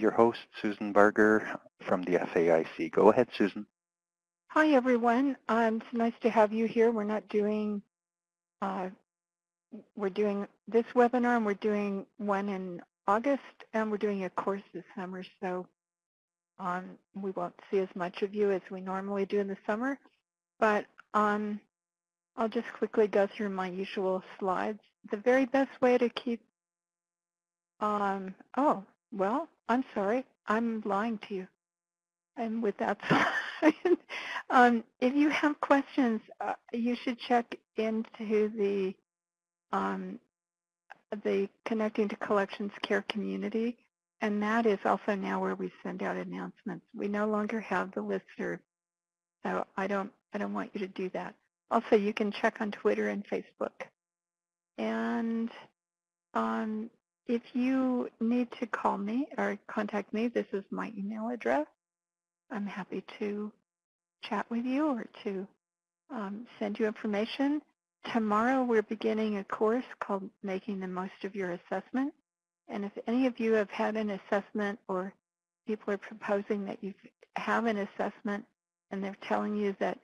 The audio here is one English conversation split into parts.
your host, Susan Barger from the FAIC. Go ahead, Susan. Hi, everyone. Um, it's nice to have you here. We're not doing, uh, we're doing this webinar and we're doing one in August and we're doing a course this summer. So um, we won't see as much of you as we normally do in the summer. But um, I'll just quickly go through my usual slides. The very best way to keep, um, oh, well, I'm sorry. I'm lying to you. And with that um, if you have questions, uh, you should check into the um, the Connecting to Collections Care community, and that is also now where we send out announcements. We no longer have the listserv, so I don't I don't want you to do that. Also, you can check on Twitter and Facebook. And um, if you need to call me or contact me, this is my email address. I'm happy to chat with you or to um, send you information. Tomorrow we're beginning a course called Making the Most of Your Assessment. And if any of you have had an assessment or people are proposing that you have an assessment and they're telling you that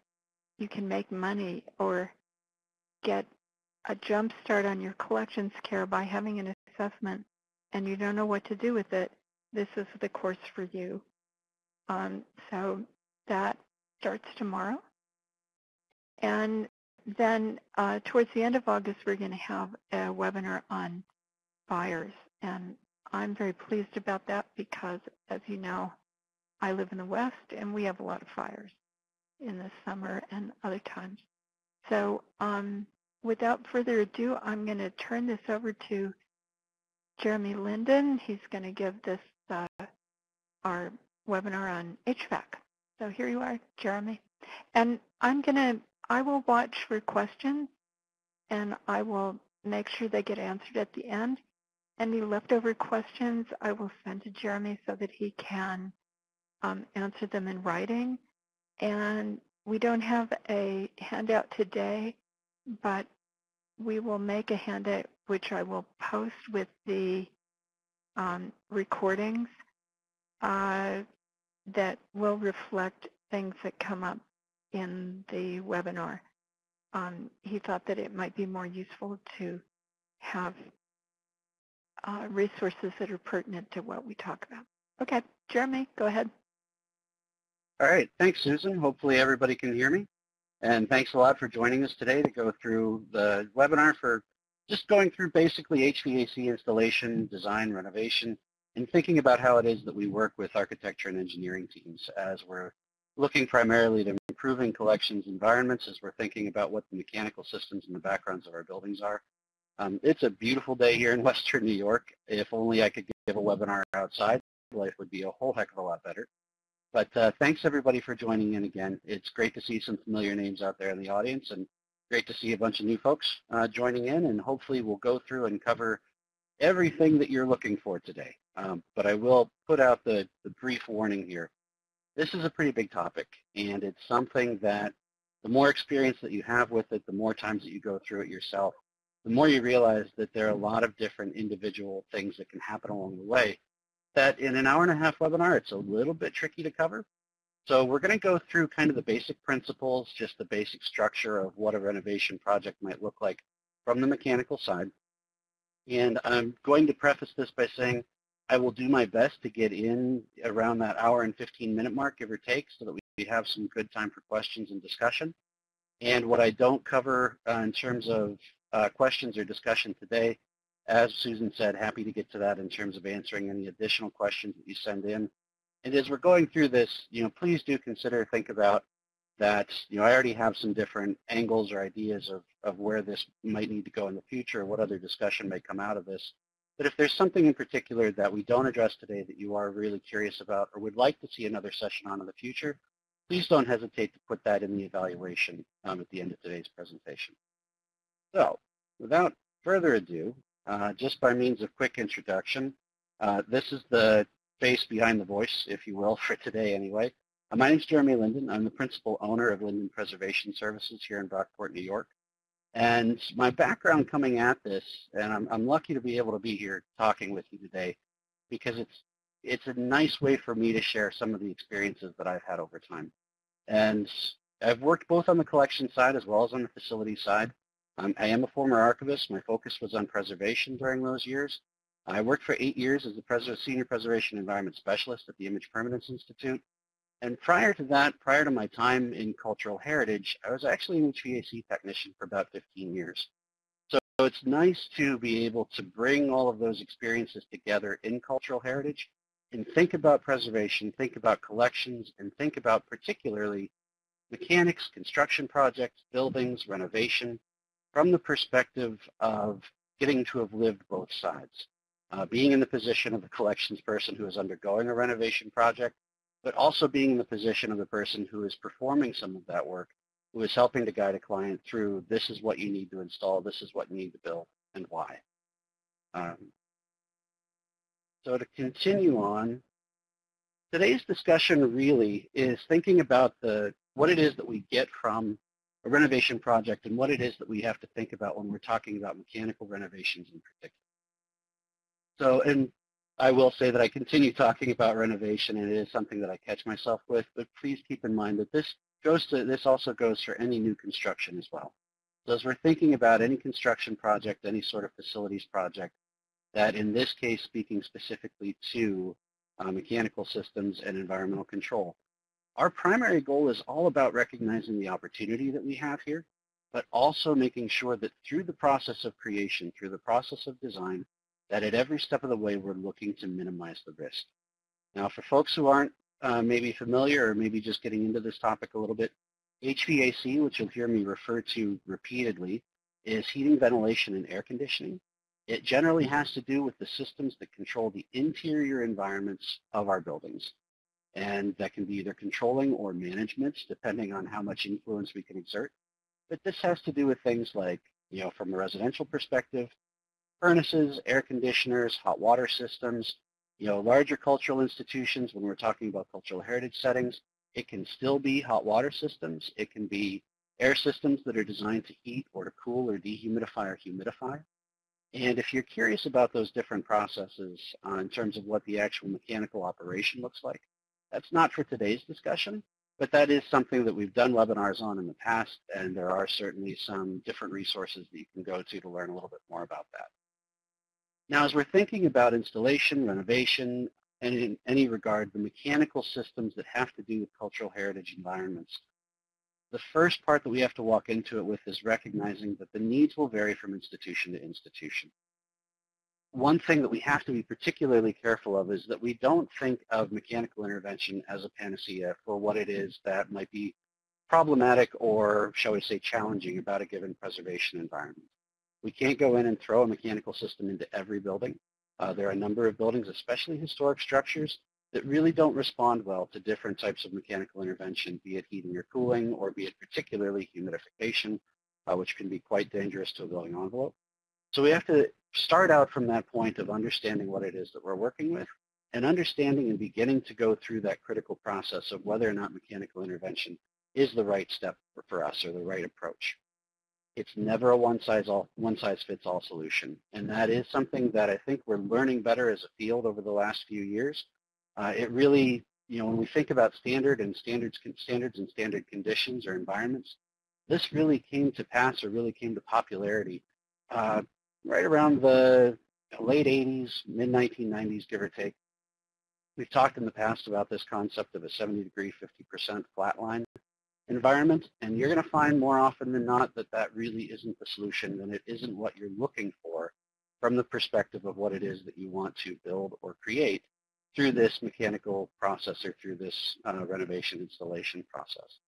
you can make money or get a jump start on your collections care by having an assessment and you don't know what to do with it, this is the course for you. Um, so that starts tomorrow. And then uh, towards the end of August, we're going to have a webinar on fires. And I'm very pleased about that because, as you know, I live in the West and we have a lot of fires in the summer and other times. So um, without further ado, I'm going to turn this over to Jeremy Linden. He's going to give this uh, our webinar on HVAC. So here you are, Jeremy. And I'm going to, I will watch for questions and I will make sure they get answered at the end. Any leftover questions I will send to Jeremy so that he can um, answer them in writing. And we don't have a handout today, but we will make a handout which I will post with the um, recordings uh, that will reflect things that come up in the webinar. Um, he thought that it might be more useful to have uh, resources that are pertinent to what we talk about. Okay, Jeremy, go ahead. All right, thanks, Susan. Hopefully everybody can hear me. And thanks a lot for joining us today to go through the webinar for just going through basically HVAC installation, design, renovation, and thinking about how it is that we work with architecture and engineering teams as we're looking primarily to improving collections environments as we're thinking about what the mechanical systems and the backgrounds of our buildings are. Um, it's a beautiful day here in Western New York. If only I could give a webinar outside, life would be a whole heck of a lot better. But uh, thanks everybody for joining in again. It's great to see some familiar names out there in the audience and great to see a bunch of new folks uh, joining in and hopefully we'll go through and cover everything that you're looking for today. Um, but I will put out the, the brief warning here. This is a pretty big topic and it's something that the more experience that you have with it, the more times that you go through it yourself, the more you realize that there are a lot of different individual things that can happen along the way that in an hour and a half webinar, it's a little bit tricky to cover. So we're going to go through kind of the basic principles, just the basic structure of what a renovation project might look like from the mechanical side. And I'm going to preface this by saying I will do my best to get in around that hour and 15 minute mark, give or take, so that we have some good time for questions and discussion. And what I don't cover uh, in terms of uh, questions or discussion today, as Susan said, happy to get to that in terms of answering any additional questions that you send in. And as we're going through this, you know, please do consider, think about that, you know, I already have some different angles or ideas of, of where this might need to go in the future, what other discussion may come out of this. But if there's something in particular that we don't address today that you are really curious about or would like to see another session on in the future, please don't hesitate to put that in the evaluation um, at the end of today's presentation. So without further ado, uh, just by means of quick introduction, uh, this is the face behind the voice, if you will, for today anyway. Uh, my name is Jeremy Linden. I'm the principal owner of Linden Preservation Services here in Brockport, New York. And my background coming at this, and I'm, I'm lucky to be able to be here talking with you today, because it's it's a nice way for me to share some of the experiences that I've had over time. And I've worked both on the collection side as well as on the facility side. Um, I am a former archivist. My focus was on preservation during those years. I worked for eight years as the pres Senior Preservation Environment Specialist at the Image Permanence Institute. And prior to that, prior to my time in cultural heritage, I was actually an HVAC technician for about 15 years. So it's nice to be able to bring all of those experiences together in cultural heritage and think about preservation, think about collections, and think about particularly mechanics, construction projects, buildings, renovation, from the perspective of getting to have lived both sides. Uh, being in the position of the collections person who is undergoing a renovation project, but also being in the position of the person who is performing some of that work, who is helping to guide a client through this is what you need to install, this is what you need to build, and why. Um, so to continue on, today's discussion really is thinking about the what it is that we get from a renovation project and what it is that we have to think about when we're talking about mechanical renovations in particular. So, and I will say that I continue talking about renovation and it is something that I catch myself with, but please keep in mind that this goes to, this also goes for any new construction as well. So as we're thinking about any construction project, any sort of facilities project, that in this case speaking specifically to uh, mechanical systems and environmental control, our primary goal is all about recognizing the opportunity that we have here, but also making sure that through the process of creation, through the process of design, that at every step of the way we're looking to minimize the risk. Now for folks who aren't uh, maybe familiar or maybe just getting into this topic a little bit, HVAC, which you'll hear me refer to repeatedly, is heating, ventilation, and air conditioning. It generally has to do with the systems that control the interior environments of our buildings. And that can be either controlling or management, depending on how much influence we can exert. But this has to do with things like, you know, from a residential perspective, furnaces, air conditioners, hot water systems, you know, larger cultural institutions, when we're talking about cultural heritage settings, it can still be hot water systems. It can be air systems that are designed to heat or to cool or dehumidify or humidify. And if you're curious about those different processes uh, in terms of what the actual mechanical operation looks like, that's not for today's discussion, but that is something that we've done webinars on in the past, and there are certainly some different resources that you can go to to learn a little bit more about that. Now, as we're thinking about installation, renovation, and in any regard, the mechanical systems that have to do with cultural heritage environments, the first part that we have to walk into it with is recognizing that the needs will vary from institution to institution. One thing that we have to be particularly careful of is that we don't think of mechanical intervention as a panacea for what it is that might be problematic or, shall we say, challenging about a given preservation environment. We can't go in and throw a mechanical system into every building. Uh, there are a number of buildings, especially historic structures, that really don't respond well to different types of mechanical intervention, be it heating or cooling, or be it particularly humidification, uh, which can be quite dangerous to a building envelope. So we have to start out from that point of understanding what it is that we're working with and understanding and beginning to go through that critical process of whether or not mechanical intervention is the right step for, us or the right approach. It's never a one-size-fits-all solution. And that is something that I think we're learning better as a field over the last few years. Uh, it really, you know, when we think about standard and standards, standards and standard conditions or environments, this really came to pass or really came to popularity uh, right around the late 80s, mid-1990s, give or take. We've talked in the past about this concept of a 70 degree, 50% flat line environment, and you're going to find more often than not that that really isn't the solution and it isn't what you're looking for from the perspective of what it is that you want to build or create through this mechanical process or through this uh, renovation installation process.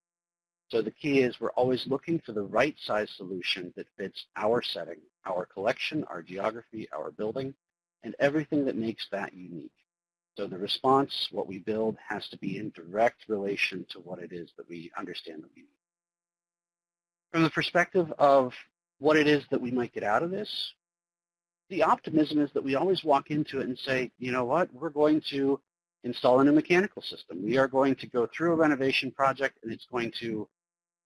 So the key is we're always looking for the right size solution that fits our setting, our collection, our geography, our building, and everything that makes that unique. So the response, what we build, has to be in direct relation to what it is that we understand that we need. From the perspective of what it is that we might get out of this, the optimism is that we always walk into it and say, you know what, we're going to install a new mechanical system. We are going to go through a renovation project and it's going to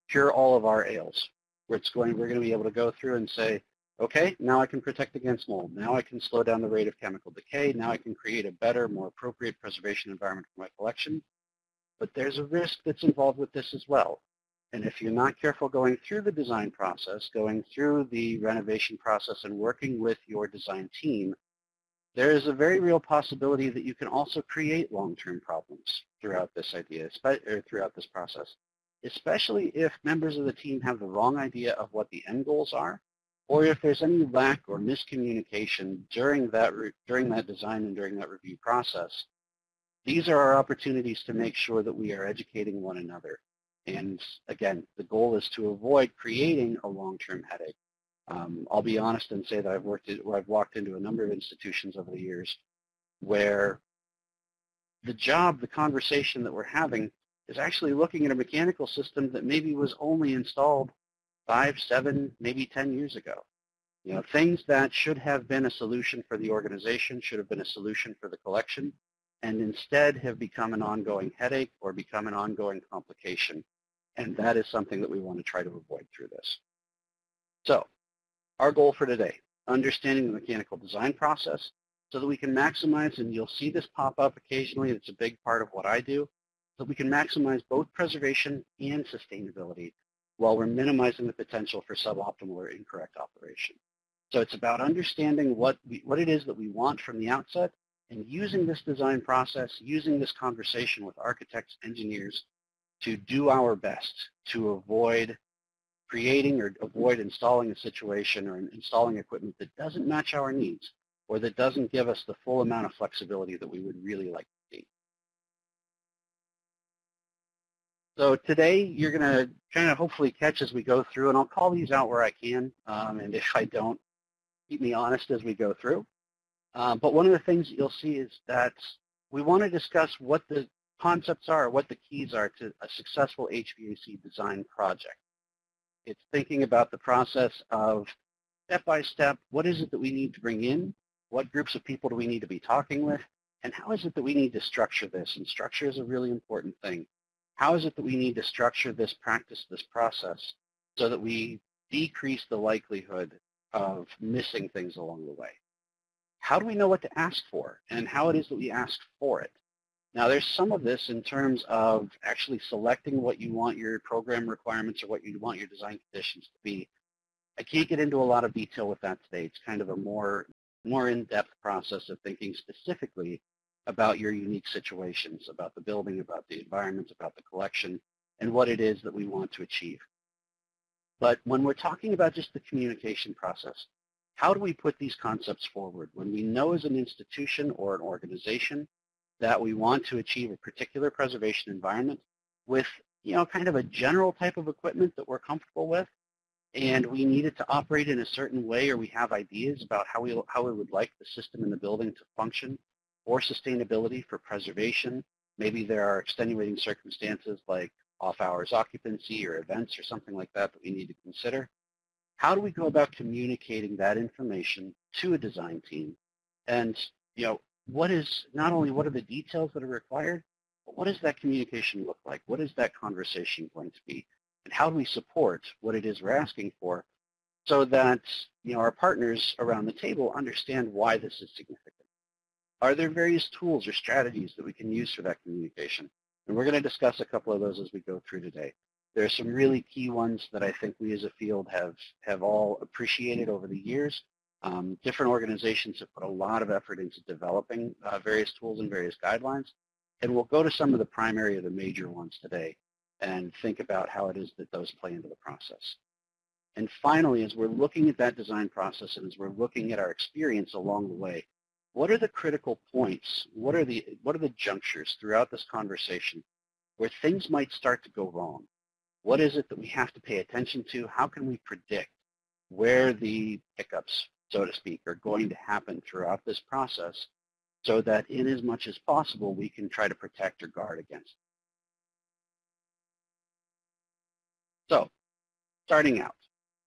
cure all of our ails. Where it's going, we're going to be able to go through and say, Okay, now I can protect against mold. Now I can slow down the rate of chemical decay. Now I can create a better, more appropriate preservation environment for my collection. But there's a risk that's involved with this as well. And if you're not careful going through the design process, going through the renovation process and working with your design team, there is a very real possibility that you can also create long-term problems throughout this idea, or throughout this process, especially if members of the team have the wrong idea of what the end goals are, or if there's any lack or miscommunication during that, during that design and during that review process. These are our opportunities to make sure that we are educating one another and again, the goal is to avoid creating a long-term headache. Um, I'll be honest and say that I've worked at, I've walked into a number of institutions over the years where the job, the conversation that we're having is actually looking at a mechanical system that maybe was only installed five, seven, maybe 10 years ago. You know, things that should have been a solution for the organization, should have been a solution for the collection, and instead have become an ongoing headache or become an ongoing complication and that is something that we want to try to avoid through this. So our goal for today, understanding the mechanical design process so that we can maximize, and you'll see this pop up occasionally, it's a big part of what I do, so we can maximize both preservation and sustainability while we're minimizing the potential for suboptimal or incorrect operation. So it's about understanding what, we, what it is that we want from the outset and using this design process, using this conversation with architects, engineers, to do our best to avoid creating or avoid installing a situation or installing equipment that doesn't match our needs or that doesn't give us the full amount of flexibility that we would really like to see. So today you're going to kind of hopefully catch as we go through, and I'll call these out where I can, um, and if I don't, keep me honest as we go through. Um, but one of the things you'll see is that we want to discuss what the concepts are, what the keys are to a successful HVAC design project. It's thinking about the process of step by step, what is it that we need to bring in? What groups of people do we need to be talking with? And how is it that we need to structure this? And structure is a really important thing. How is it that we need to structure this practice, this process, so that we decrease the likelihood of missing things along the way? How do we know what to ask for and how it is that we ask for it? Now there's some of this in terms of actually selecting what you want your program requirements or what you want your design conditions to be. I can't get into a lot of detail with that today. It's kind of a more, more in-depth process of thinking specifically about your unique situations, about the building, about the environment, about the collection, and what it is that we want to achieve. But when we're talking about just the communication process, how do we put these concepts forward? When we know as an institution or an organization that we want to achieve a particular preservation environment with, you know, kind of a general type of equipment that we're comfortable with, and we need it to operate in a certain way or we have ideas about how we, how we would like the system in the building to function for sustainability, for preservation. Maybe there are extenuating circumstances like off-hours occupancy or events or something like that that we need to consider. How do we go about communicating that information to a design team? And, you know, what is, not only what are the details that are required, but what does that communication look like? What is that conversation going to be? And how do we support what it is we're asking for so that you know, our partners around the table understand why this is significant? Are there various tools or strategies that we can use for that communication? And we're going to discuss a couple of those as we go through today. There are some really key ones that I think we as a field have, have all appreciated over the years um, different organizations have put a lot of effort into developing uh, various tools and various guidelines. And we'll go to some of the primary or the major ones today and think about how it is that those play into the process. And finally, as we're looking at that design process and as we're looking at our experience along the way, what are the critical points? What are the, what are the junctures throughout this conversation where things might start to go wrong? What is it that we have to pay attention to? How can we predict where the hiccups so to speak, are going to happen throughout this process so that in as much as possible, we can try to protect or guard against. So, starting out,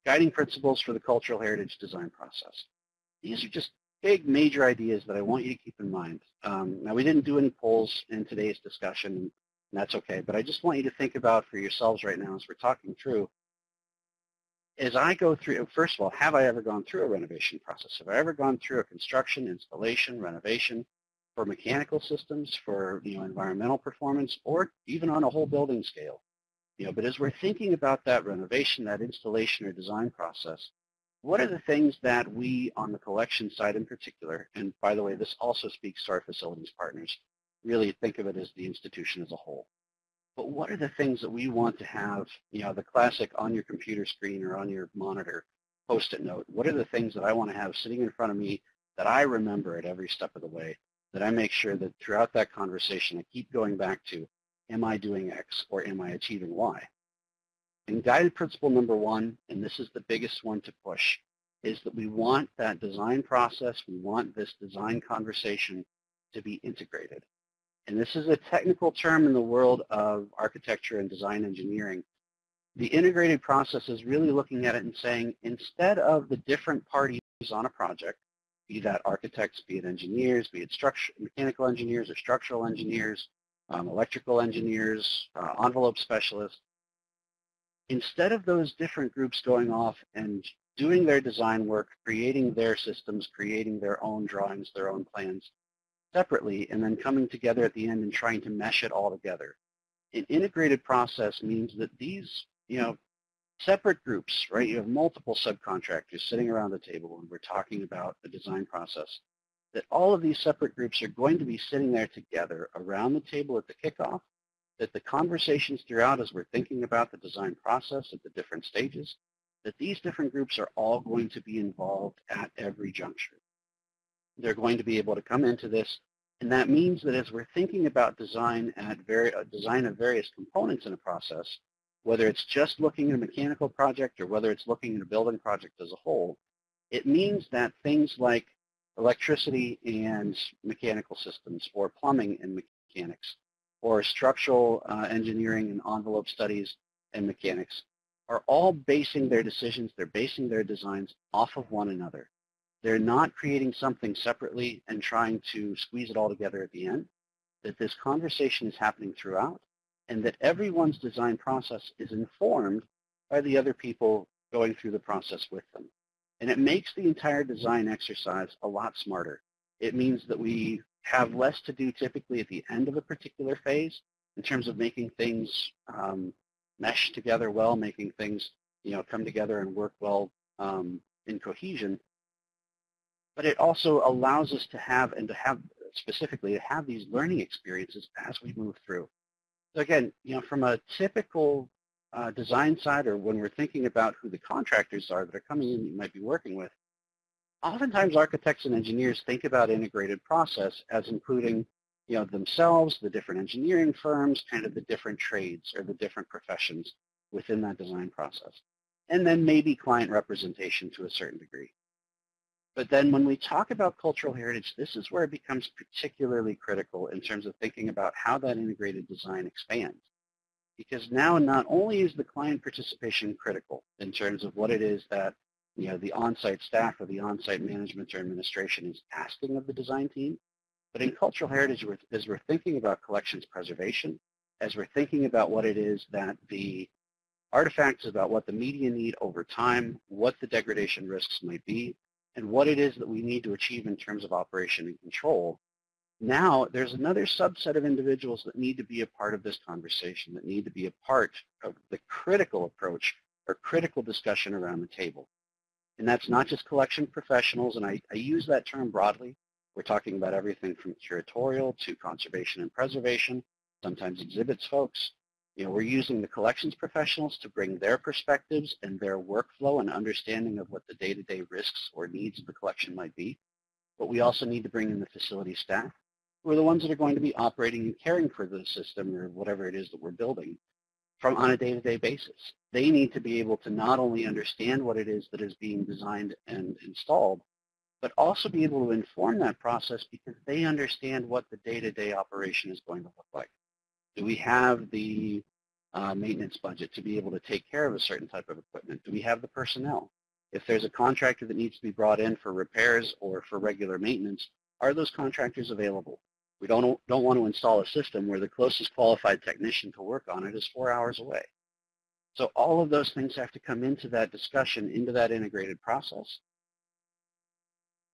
guiding principles for the cultural heritage design process. These are just big, major ideas that I want you to keep in mind. Um, now, we didn't do any polls in today's discussion, and that's okay, but I just want you to think about for yourselves right now as we're talking through as I go through, first of all, have I ever gone through a renovation process? Have I ever gone through a construction, installation, renovation for mechanical systems, for you know, environmental performance, or even on a whole building scale? You know, but as we're thinking about that renovation, that installation or design process, what are the things that we on the collection side in particular, and by the way, this also speaks to our facilities partners, really think of it as the institution as a whole. But what are the things that we want to have, you know, the classic on your computer screen or on your monitor post-it note? What are the things that I want to have sitting in front of me that I remember at every step of the way, that I make sure that throughout that conversation I keep going back to, am I doing X or am I achieving Y? And guided principle number one, and this is the biggest one to push, is that we want that design process, we want this design conversation to be integrated. And this is a technical term in the world of architecture and design engineering. The integrated process is really looking at it and saying, instead of the different parties on a project, be that architects, be it engineers, be it mechanical engineers or structural engineers, um, electrical engineers, uh, envelope specialists, instead of those different groups going off and doing their design work, creating their systems, creating their own drawings, their own plans separately, and then coming together at the end and trying to mesh it all together. An integrated process means that these, you know, separate groups, right? You have multiple subcontractors sitting around the table when we're talking about the design process, that all of these separate groups are going to be sitting there together around the table at the kickoff that the conversations throughout as we're thinking about the design process at the different stages, that these different groups are all going to be involved at every juncture. They're going to be able to come into this, and that means that as we're thinking about design at very, uh, design of various components in a process, whether it's just looking at a mechanical project or whether it's looking at a building project as a whole, it means that things like electricity and mechanical systems or plumbing and mechanics or structural uh, engineering and envelope studies and mechanics are all basing their decisions, they're basing their designs off of one another. They're not creating something separately and trying to squeeze it all together at the end, that this conversation is happening throughout, and that everyone's design process is informed by the other people going through the process with them. And it makes the entire design exercise a lot smarter. It means that we have less to do typically at the end of a particular phase in terms of making things um, mesh together well, making things you know come together and work well um, in cohesion. But it also allows us to have and to have specifically to have these learning experiences as we move through. So again, you know, from a typical uh, design side or when we're thinking about who the contractors are that are coming in that you might be working with, oftentimes architects and engineers think about integrated process as including you know, themselves, the different engineering firms, kind of the different trades or the different professions within that design process. And then maybe client representation to a certain degree. But then when we talk about cultural heritage, this is where it becomes particularly critical in terms of thinking about how that integrated design expands. Because now not only is the client participation critical in terms of what it is that you know, the on-site staff or the on-site management or administration is asking of the design team. But in cultural heritage, as we're thinking about collections preservation, as we're thinking about what it is that the artifacts about what the media need over time, what the degradation risks might be, and what it is that we need to achieve in terms of operation and control, now there's another subset of individuals that need to be a part of this conversation, that need to be a part of the critical approach or critical discussion around the table. And that's not just collection professionals, and I, I use that term broadly. We're talking about everything from curatorial to conservation and preservation, sometimes exhibits folks. You know, we're using the collections professionals to bring their perspectives and their workflow and understanding of what the day-to-day -day risks or needs of the collection might be. But we also need to bring in the facility staff, who are the ones that are going to be operating and caring for the system or whatever it is that we're building from on a day-to-day basis. They need to be able to not only understand what it is that is being designed and installed, but also be able to inform that process because they understand what the day-to-day operation is going to look like. Do we have the uh, maintenance budget to be able to take care of a certain type of equipment? Do we have the personnel? If there's a contractor that needs to be brought in for repairs or for regular maintenance, are those contractors available? We don't, don't want to install a system where the closest qualified technician to work on it is four hours away. So all of those things have to come into that discussion, into that integrated process.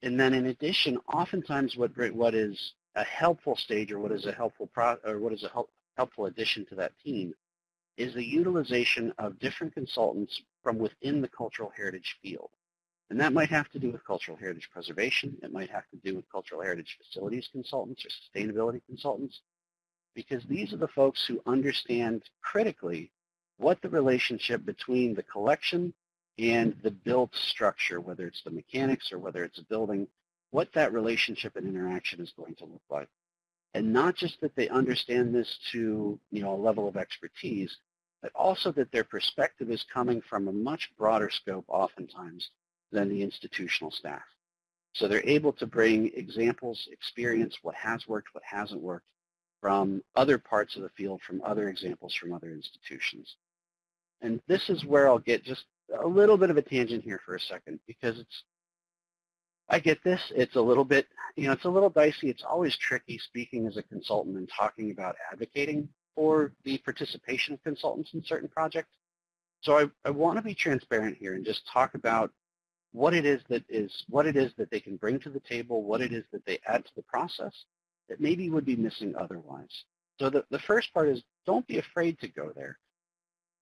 And then in addition, oftentimes what, what is a helpful stage or what is a helpful pro, or what is a help, helpful addition to that team is the utilization of different consultants from within the cultural heritage field. And that might have to do with cultural heritage preservation. It might have to do with cultural heritage facilities consultants or sustainability consultants, because these are the folks who understand critically what the relationship between the collection and the built structure, whether it's the mechanics or whether it's a building, what that relationship and interaction is going to look like. And not just that they understand this to you know, a level of expertise, but also that their perspective is coming from a much broader scope oftentimes than the institutional staff. So they're able to bring examples, experience, what has worked, what hasn't worked, from other parts of the field, from other examples from other institutions. And this is where I'll get just a little bit of a tangent here for a second because it's, I get this, it's a little bit, you know, it's a little dicey. It's always tricky speaking as a consultant and talking about advocating for the participation of consultants in certain projects. So I, I want to be transparent here and just talk about what it is that is what it is that they can bring to the table, what it is that they add to the process that maybe would be missing otherwise. So the, the first part is don't be afraid to go there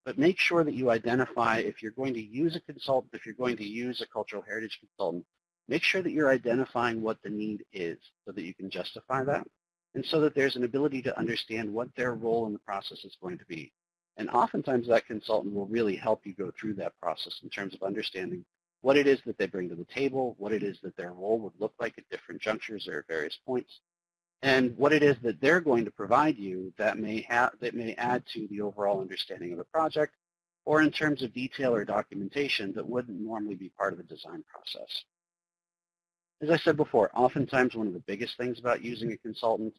but make sure that you identify if you're going to use a consultant, if you're going to use a cultural heritage consultant, make sure that you're identifying what the need is so that you can justify that and so that there's an ability to understand what their role in the process is going to be. And oftentimes that consultant will really help you go through that process in terms of understanding what it is that they bring to the table, what it is that their role would look like at different junctures or various points, and what it is that they're going to provide you that may that may add to the overall understanding of the project or in terms of detail or documentation that wouldn't normally be part of the design process. As I said before, oftentimes one of the biggest things about using a consultant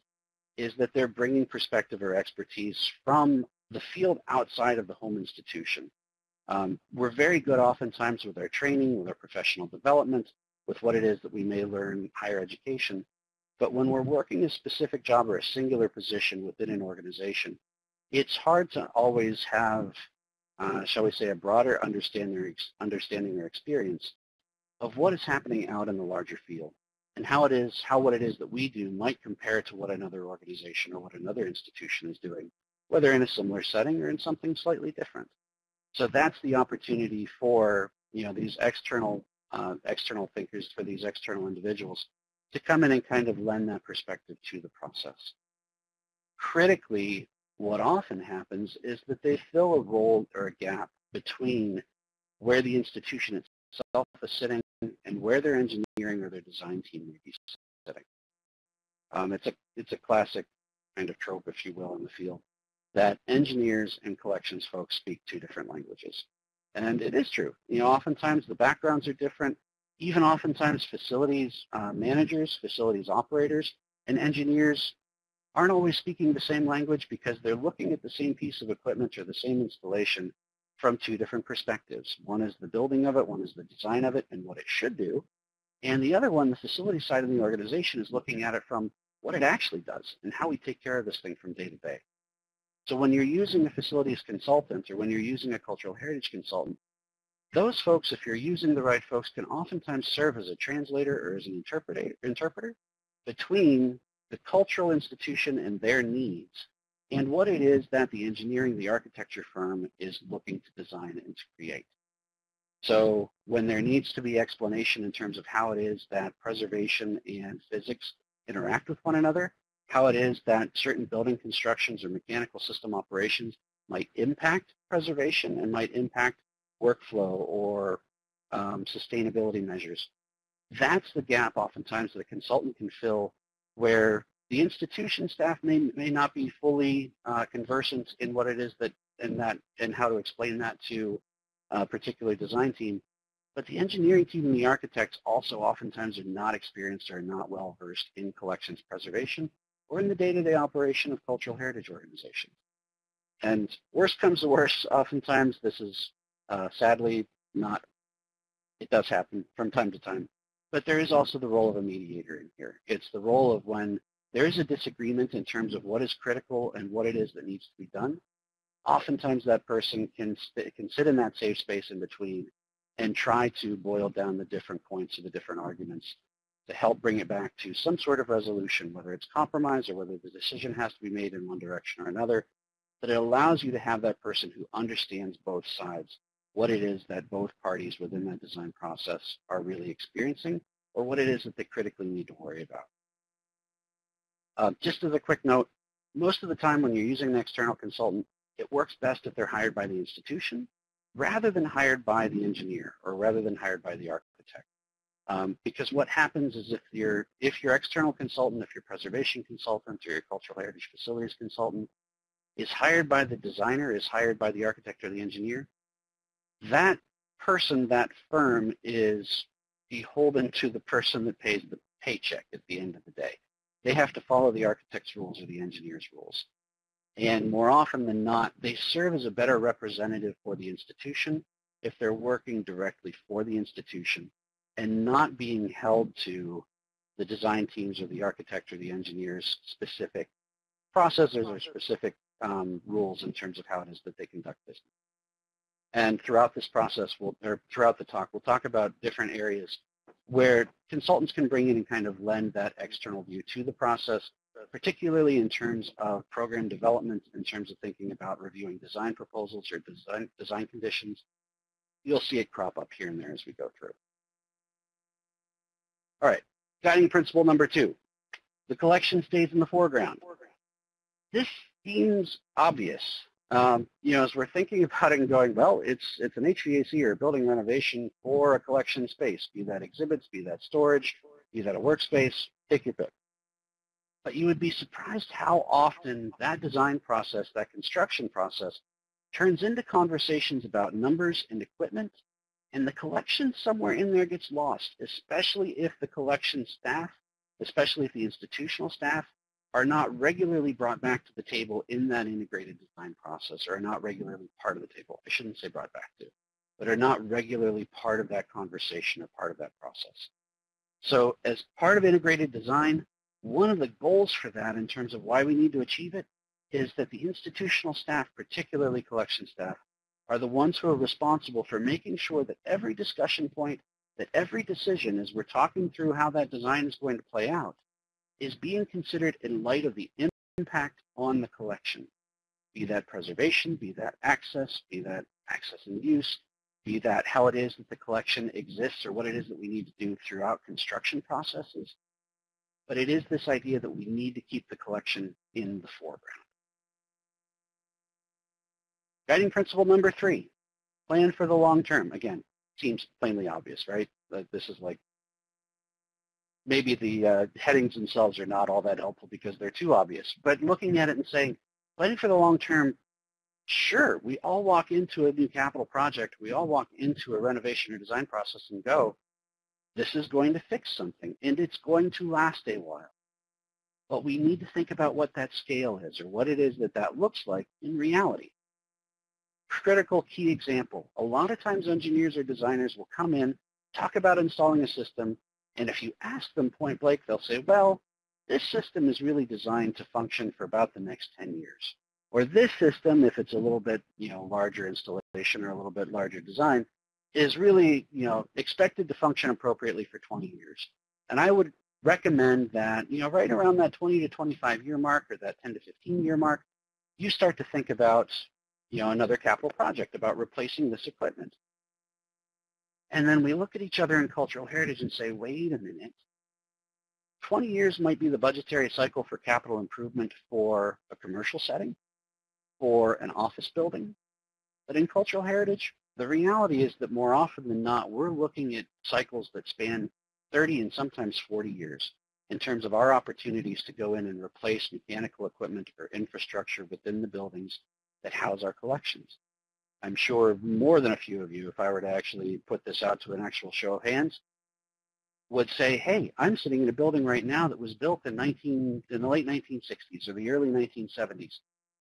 is that they're bringing perspective or expertise from the field outside of the home institution. Um, we're very good oftentimes with our training, with our professional development, with what it is that we may learn in higher education, but when we're working a specific job or a singular position within an organization, it's hard to always have, uh, shall we say, a broader understanding, understanding or experience of what is happening out in the larger field and how it is, how what it is that we do might compare to what another organization or what another institution is doing, whether in a similar setting or in something slightly different. So that's the opportunity for you know these external uh, external thinkers, for these external individuals to come in and kind of lend that perspective to the process. Critically, what often happens is that they fill a role or a gap between where the institution itself is sitting and where their engineering or their design team may be sitting. Um, it's, a, it's a classic kind of trope, if you will, in the field, that engineers and collections folks speak two different languages. And it is true. You know, oftentimes the backgrounds are different, even oftentimes facilities uh, managers, facilities operators, and engineers aren't always speaking the same language because they're looking at the same piece of equipment or the same installation from two different perspectives. One is the building of it, one is the design of it and what it should do. And the other one, the facility side of the organization, is looking at it from what it actually does and how we take care of this thing from day to day. So when you're using a facilities consultant or when you're using a cultural heritage consultant, those folks, if you're using the right folks, can oftentimes serve as a translator or as an interpreter, interpreter between the cultural institution and their needs and what it is that the engineering, the architecture firm is looking to design and to create. So when there needs to be explanation in terms of how it is that preservation and physics interact with one another, how it is that certain building constructions or mechanical system operations might impact preservation and might impact workflow or um, sustainability measures. That's the gap oftentimes that a consultant can fill where the institution staff may, may not be fully uh, conversant in what it is that and that and how to explain that to a particular design team. But the engineering team and the architects also oftentimes are not experienced or not well versed in collections preservation or in the day-to-day -day operation of cultural heritage organizations. And worst comes to worst, oftentimes this is uh, sadly, not. It does happen from time to time. But there is also the role of a mediator in here. It's the role of when there is a disagreement in terms of what is critical and what it is that needs to be done, oftentimes that person can, can sit in that safe space in between and try to boil down the different points of the different arguments to help bring it back to some sort of resolution, whether it's compromise or whether the decision has to be made in one direction or another, that it allows you to have that person who understands both sides, what it is that both parties within that design process are really experiencing, or what it is that they critically need to worry about. Uh, just as a quick note, most of the time when you're using an external consultant, it works best if they're hired by the institution rather than hired by the engineer or rather than hired by the architect. Um, because what happens is if you're, if your external consultant, if your preservation consultant or your cultural heritage facilities consultant is hired by the designer, is hired by the architect or the engineer, that person, that firm is beholden to the person that pays the paycheck at the end of the day. They have to follow the architect's rules or the engineer's rules. And more often than not, they serve as a better representative for the institution if they're working directly for the institution and not being held to the design teams or the architect or the engineer's specific processes or specific um, rules in terms of how it is that they conduct business. And throughout this process, we'll, or throughout the talk, we'll talk about different areas where consultants can bring in and kind of lend that external view to the process particularly in terms of program development, in terms of thinking about reviewing design proposals or design, design conditions. You'll see it crop up here and there as we go through. All right, guiding principle number two, the collection stays in the foreground. This seems obvious. Um, you know, as we're thinking about it and going, well, it's, it's an HVAC or building renovation or a collection space, be that exhibits, be that storage, be that a workspace, take your pick. But you would be surprised how often that design process, that construction process, turns into conversations about numbers and equipment, and the collection somewhere in there gets lost, especially if the collection staff, especially if the institutional staff, are not regularly brought back to the table in that integrated design process, or are not regularly part of the table. I shouldn't say brought back to, but are not regularly part of that conversation or part of that process. So as part of integrated design, one of the goals for that in terms of why we need to achieve it is that the institutional staff, particularly collection staff, are the ones who are responsible for making sure that every discussion point, that every decision as we're talking through how that design is going to play out, is being considered in light of the impact on the collection, be that preservation, be that access, be that access and use, be that how it is that the collection exists or what it is that we need to do throughout construction processes, but it is this idea that we need to keep the collection in the foreground. Guiding principle number three, plan for the long term. Again, seems plainly obvious, right? This is like, maybe the uh, headings themselves are not all that helpful because they're too obvious, but looking at it and saying, planning for the long term, sure, we all walk into a new capital project, we all walk into a renovation or design process and go, this is going to fix something, and it's going to last a while. But we need to think about what that scale is or what it is that that looks like in reality. Critical key example. A lot of times engineers or designers will come in, talk about installing a system, and if you ask them point blank, they'll say, well, this system is really designed to function for about the next 10 years. Or this system, if it's a little bit you know, larger installation or a little bit larger design, is really, you know, expected to function appropriately for 20 years. And I would recommend that, you know, right around that 20 to 25 year mark or that 10 to 15 year mark, you start to think about, you know, another capital project about replacing this equipment. And then we look at each other in cultural heritage and say, wait a minute, 20 years might be the budgetary cycle for capital improvement for a commercial setting, for an office building. But in cultural heritage, the reality is that more often than not, we're looking at cycles that span 30 and sometimes 40 years in terms of our opportunities to go in and replace mechanical equipment or infrastructure within the buildings that house our collections. I'm sure more than a few of you, if I were to actually put this out to an actual show of hands, would say, hey, I'm sitting in a building right now that was built in, 19, in the late 1960s or the early 1970s,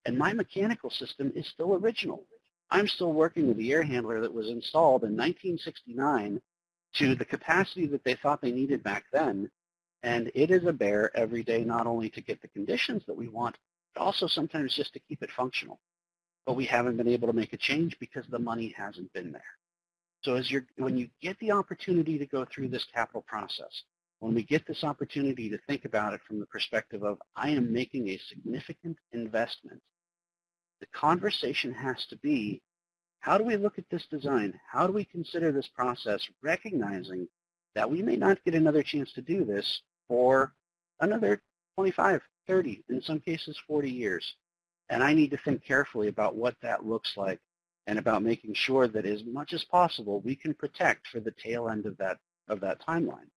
and my mechanical system is still original. I'm still working with the air handler that was installed in 1969 to the capacity that they thought they needed back then. And it is a bear every day, not only to get the conditions that we want, but also sometimes just to keep it functional. But we haven't been able to make a change because the money hasn't been there. So as you're, when you get the opportunity to go through this capital process, when we get this opportunity to think about it from the perspective of, I am making a significant investment, the conversation has to be, how do we look at this design? How do we consider this process, recognizing that we may not get another chance to do this for another 25, 30, in some cases 40 years. And I need to think carefully about what that looks like and about making sure that as much as possible we can protect for the tail end of that, of that timeline.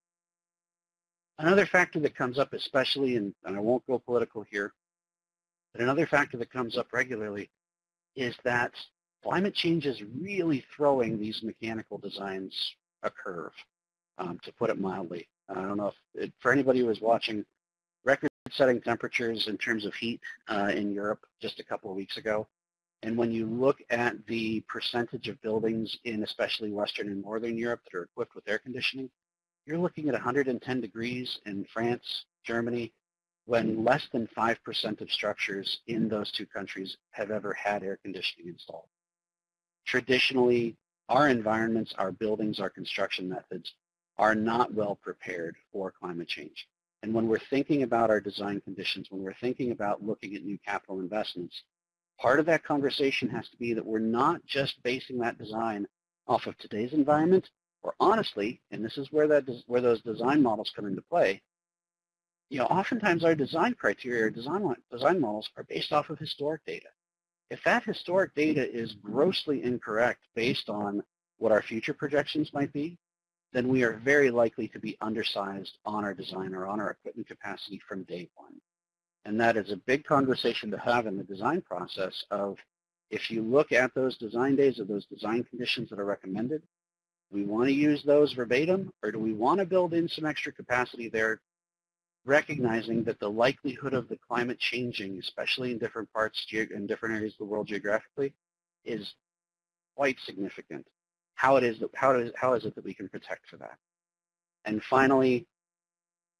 Another factor that comes up especially, and, and I won't go political here, but another factor that comes up regularly is that climate change is really throwing these mechanical designs a curve, um, to put it mildly. I don't know if, it, for anybody who was watching record-setting temperatures in terms of heat uh, in Europe just a couple of weeks ago, and when you look at the percentage of buildings in especially Western and Northern Europe that are equipped with air conditioning, you're looking at 110 degrees in France, Germany, when less than 5% of structures in those two countries have ever had air conditioning installed. Traditionally, our environments, our buildings, our construction methods are not well prepared for climate change. And when we're thinking about our design conditions, when we're thinking about looking at new capital investments, part of that conversation has to be that we're not just basing that design off of today's environment, or honestly, and this is where that where those design models come into play, you know, oftentimes our design criteria or design, design models are based off of historic data. If that historic data is grossly incorrect based on what our future projections might be, then we are very likely to be undersized on our design or on our equipment capacity from day one. And that is a big conversation to have in the design process of if you look at those design days or those design conditions that are recommended, we want to use those verbatim or do we want to build in some extra capacity there recognizing that the likelihood of the climate changing, especially in different parts, in different areas of the world geographically, is quite significant. How it is that how is how is it that we can protect for that? And hmm. finally,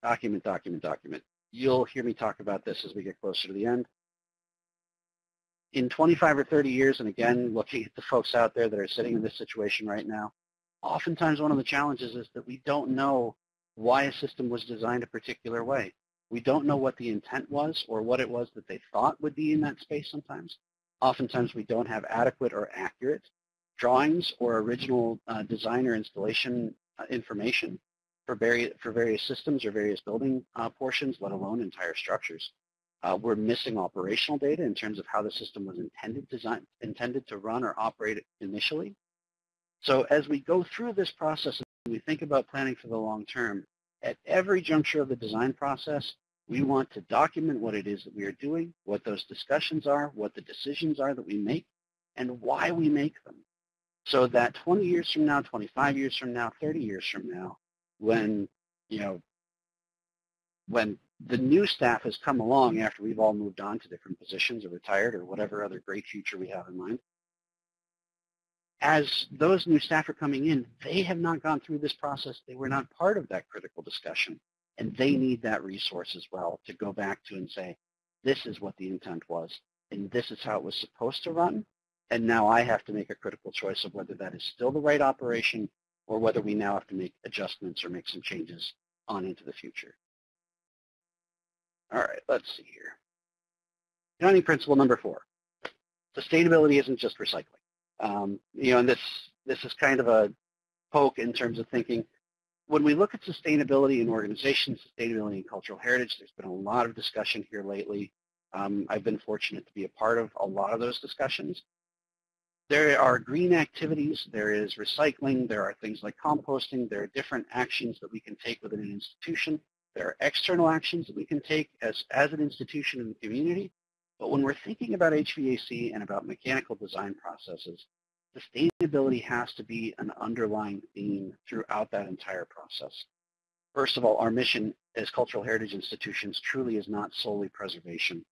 document, document, document. You'll hear me talk about this as we get closer to the end. In 25 or 30 years, and again, looking at the folks out there that are sitting in this situation right now, oftentimes one of the challenges is that we don't know why a system was designed a particular way. We don't know what the intent was or what it was that they thought would be in that space sometimes. Oftentimes we don't have adequate or accurate drawings or original uh, design or installation uh, information for, various, for various systems or various building uh, portions, let alone entire structures. Uh, we're missing operational data in terms of how the system was intended, design, intended to run or operate initially. So as we go through this process and we think about planning for the long term, at every juncture of the design process, we want to document what it is that we are doing, what those discussions are, what the decisions are that we make, and why we make them. So that 20 years from now, 25 years from now, 30 years from now, when, you know, when the new staff has come along after we've all moved on to different positions or retired or whatever other great future we have in mind, as those new staff are coming in, they have not gone through this process. They were not part of that critical discussion. And they need that resource as well to go back to and say, this is what the intent was, and this is how it was supposed to run. And now I have to make a critical choice of whether that is still the right operation or whether we now have to make adjustments or make some changes on into the future. All right, let's see here. Counting principle number four. Sustainability isn't just recycling. Um, you know, and this this is kind of a poke in terms of thinking. When we look at sustainability in organizations, sustainability and cultural heritage, there's been a lot of discussion here lately. Um, I've been fortunate to be a part of a lot of those discussions. There are green activities, there is recycling, there are things like composting, there are different actions that we can take within an institution. There are external actions that we can take as, as an institution in the community. But when we're thinking about HVAC and about mechanical design processes, sustainability has to be an underlying theme throughout that entire process. First of all, our mission as cultural heritage institutions truly is not solely preservation.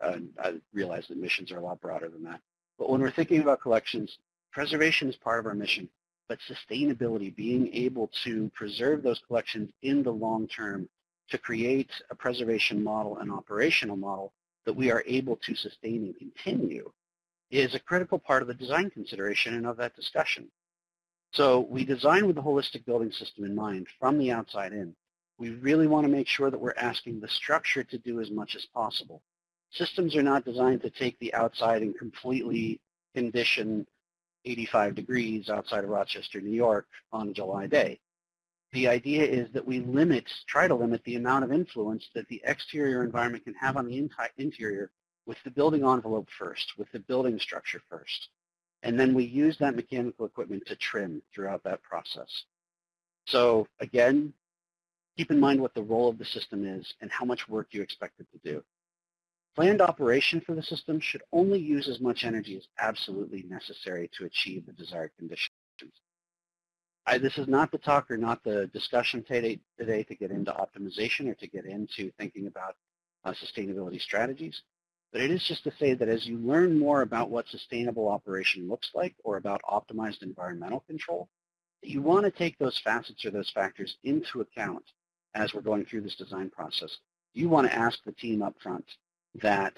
Uh, I realize that missions are a lot broader than that. But when we're thinking about collections, preservation is part of our mission, but sustainability, being able to preserve those collections in the long term to create a preservation model and operational model that we are able to sustain and continue is a critical part of the design consideration and of that discussion. So we design with the holistic building system in mind from the outside in. We really want to make sure that we're asking the structure to do as much as possible. Systems are not designed to take the outside and completely condition 85 degrees outside of Rochester, New York on a July day. The idea is that we limit, try to limit the amount of influence that the exterior environment can have on the interior with the building envelope first, with the building structure first. And then we use that mechanical equipment to trim throughout that process. So again, keep in mind what the role of the system is and how much work you expect it to do. Planned operation for the system should only use as much energy as absolutely necessary to achieve the desired conditions. I, this is not the talk or not the discussion today, today to get into optimization or to get into thinking about uh, sustainability strategies, but it is just to say that as you learn more about what sustainable operation looks like or about optimized environmental control, you want to take those facets or those factors into account as we're going through this design process. You want to ask the team up front, that,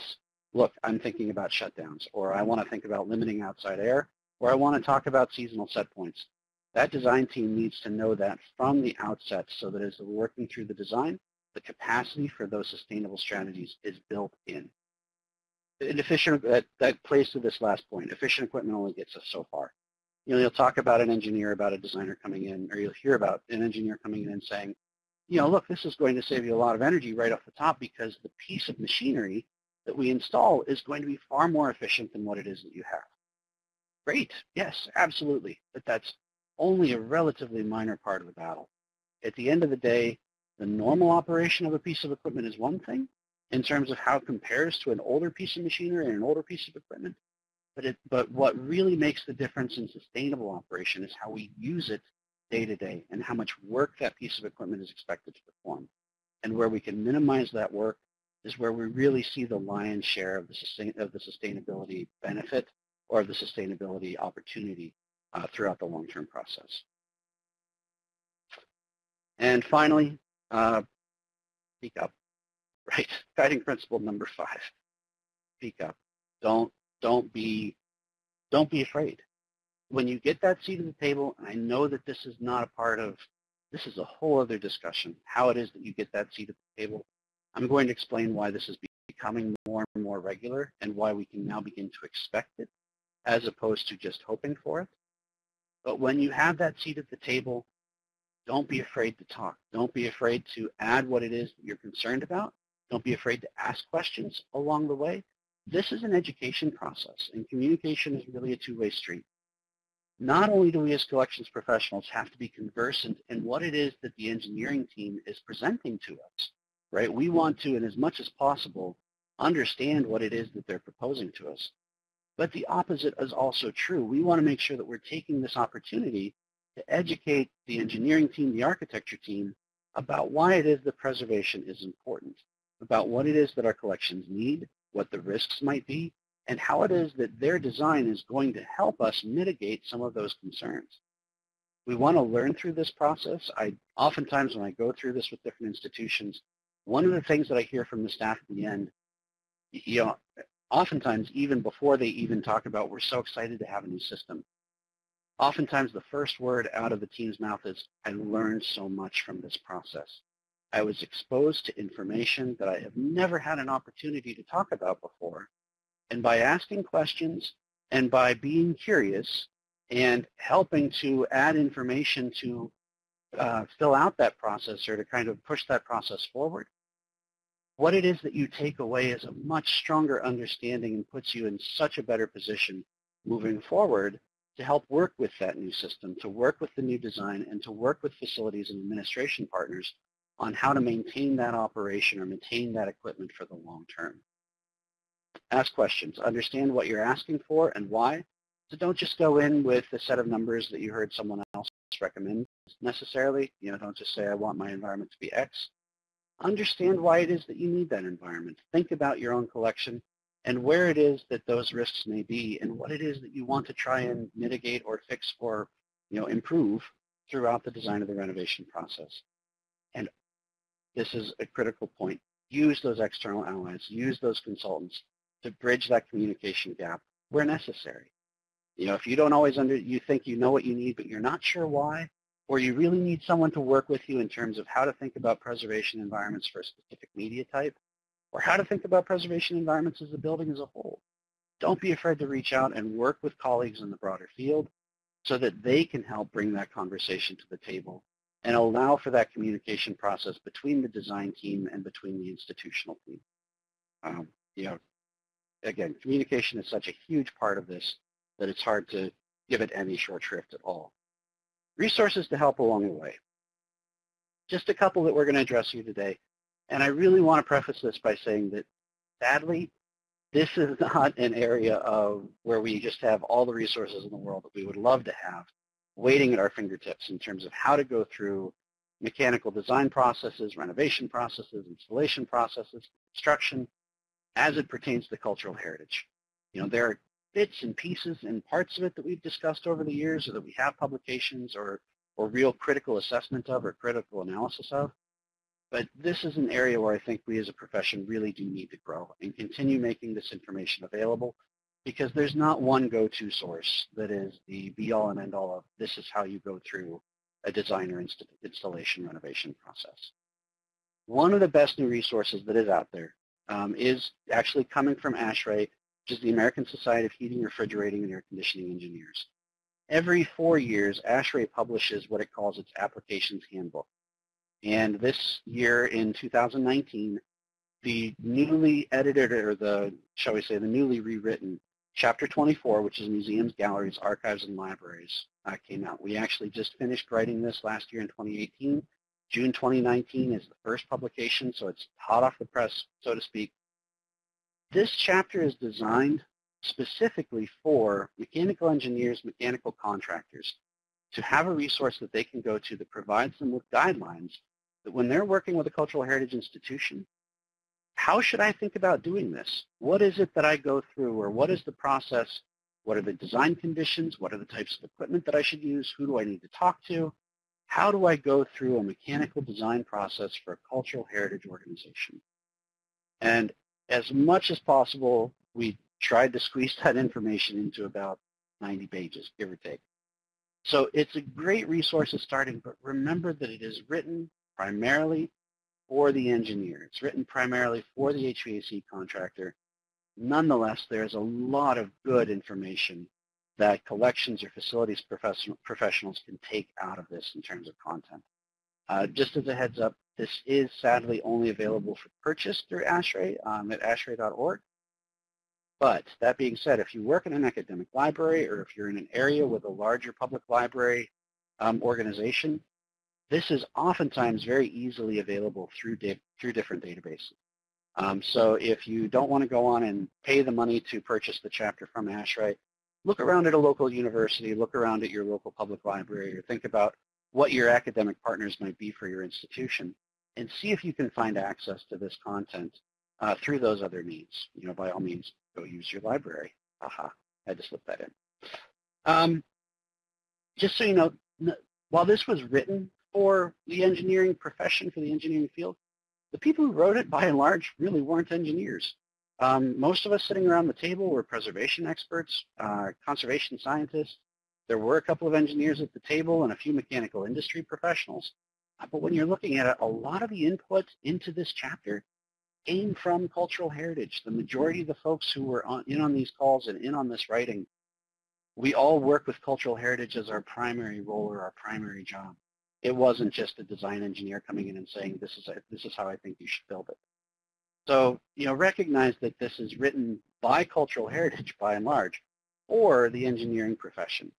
look, I'm thinking about shutdowns, or I want to think about limiting outside air, or I want to talk about seasonal set points. That design team needs to know that from the outset so that as we're working through the design, the capacity for those sustainable strategies is built in. And efficient, that, that plays to this last point. Efficient equipment only gets us so far. You know, you'll talk about an engineer, about a designer coming in, or you'll hear about an engineer coming in and saying, you know, look, this is going to save you a lot of energy right off the top because the piece of machinery that we install is going to be far more efficient than what it is that you have. Great, yes, absolutely, but that's only a relatively minor part of the battle. At the end of the day, the normal operation of a piece of equipment is one thing in terms of how it compares to an older piece of machinery and an older piece of equipment, but, it, but what really makes the difference in sustainable operation is how we use it day to day and how much work that piece of equipment is expected to perform. And where we can minimize that work is where we really see the lion's share of the, sustain, of the sustainability benefit or the sustainability opportunity uh, throughout the long-term process. And finally, uh, speak up, right? Guiding principle number five, speak up. Don't, don't, be, don't be afraid when you get that seat at the table, and I know that this is not a part of, this is a whole other discussion, how it is that you get that seat at the table. I'm going to explain why this is becoming more and more regular and why we can now begin to expect it as opposed to just hoping for it. But when you have that seat at the table, don't be afraid to talk. Don't be afraid to add what it is that you're concerned about. Don't be afraid to ask questions along the way. This is an education process, and communication is really a two-way street not only do we as collections professionals have to be conversant in what it is that the engineering team is presenting to us, right? We want to, and as much as possible, understand what it is that they're proposing to us. But the opposite is also true. We want to make sure that we're taking this opportunity to educate the engineering team, the architecture team, about why it is that preservation is important, about what it is that our collections need, what the risks might be, and how it is that their design is going to help us mitigate some of those concerns. We want to learn through this process. I oftentimes when I go through this with different institutions, one of the things that I hear from the staff at the end, you know, oftentimes even before they even talk about we're so excited to have a new system, oftentimes the first word out of the team's mouth is, I learned so much from this process. I was exposed to information that I have never had an opportunity to talk about before, and by asking questions and by being curious and helping to add information to uh, fill out that process or to kind of push that process forward, what it is that you take away is a much stronger understanding and puts you in such a better position moving forward to help work with that new system, to work with the new design, and to work with facilities and administration partners on how to maintain that operation or maintain that equipment for the long term. Ask questions. Understand what you're asking for and why. So don't just go in with a set of numbers that you heard someone else recommend necessarily. You know, don't just say, I want my environment to be X. Understand why it is that you need that environment. Think about your own collection and where it is that those risks may be and what it is that you want to try and mitigate or fix or, you know, improve throughout the design of the renovation process. And this is a critical point. Use those external allies. Use those consultants to bridge that communication gap where necessary. You know, if you don't always under, you think you know what you need, but you're not sure why, or you really need someone to work with you in terms of how to think about preservation environments for a specific media type, or how to think about preservation environments as a building as a whole. Don't be afraid to reach out and work with colleagues in the broader field so that they can help bring that conversation to the table and allow for that communication process between the design team and between the institutional team. Um, you know, again, communication is such a huge part of this that it's hard to give it any short shrift at all. Resources to help along the way. Just a couple that we're going to address here today. And I really want to preface this by saying that, sadly, this is not an area of where we just have all the resources in the world that we would love to have waiting at our fingertips in terms of how to go through mechanical design processes, renovation processes, installation processes, construction, as it pertains to cultural heritage. You know, there are bits and pieces and parts of it that we've discussed over the years or that we have publications or, or real critical assessment of or critical analysis of. But this is an area where I think we as a profession really do need to grow and continue making this information available because there's not one go-to source that is the be-all and end-all of this is how you go through a designer inst installation renovation process. One of the best new resources that is out there um, is actually coming from ASHRAE, which is the American Society of Heating, Refrigerating, and Air Conditioning Engineers. Every four years, ASHRAE publishes what it calls its Applications Handbook. And this year in 2019, the newly edited, or the, shall we say, the newly rewritten Chapter 24, which is Museums, Galleries, Archives, and Libraries, uh, came out. We actually just finished writing this last year in 2018. June 2019 is the first publication, so it's hot off the press, so to speak. This chapter is designed specifically for mechanical engineers, mechanical contractors, to have a resource that they can go to that provides them with guidelines that when they're working with a cultural heritage institution, how should I think about doing this? What is it that I go through or what is the process? What are the design conditions? What are the types of equipment that I should use? Who do I need to talk to? How do I go through a mechanical design process for a cultural heritage organization? And as much as possible, we tried to squeeze that information into about 90 pages, give or take. So it's a great resource at starting, but remember that it is written primarily for the engineer. It's written primarily for the HVAC contractor. Nonetheless, there's a lot of good information that collections or facilities professional, professionals can take out of this in terms of content. Uh, just as a heads up, this is sadly only available for purchase through ASHRAE um, at ashrae.org. But that being said, if you work in an academic library or if you're in an area with a larger public library um, organization, this is oftentimes very easily available through, through different databases. Um, so if you don't want to go on and pay the money to purchase the chapter from ASHRAE, look around at a local university, look around at your local public library, or think about what your academic partners might be for your institution, and see if you can find access to this content uh, through those other needs. You know, by all means, go use your library. Aha, I had to slip that in. Um, just so you know, while this was written for the engineering profession, for the engineering field, the people who wrote it, by and large, really weren't engineers. Um, most of us sitting around the table were preservation experts, uh, conservation scientists. There were a couple of engineers at the table and a few mechanical industry professionals. Uh, but when you're looking at it, a lot of the input into this chapter came from cultural heritage. The majority of the folks who were on, in on these calls and in on this writing, we all work with cultural heritage as our primary role or our primary job. It wasn't just a design engineer coming in and saying, this is, a, this is how I think you should build it. So, you know, recognize that this is written by cultural heritage by and large, or the engineering profession.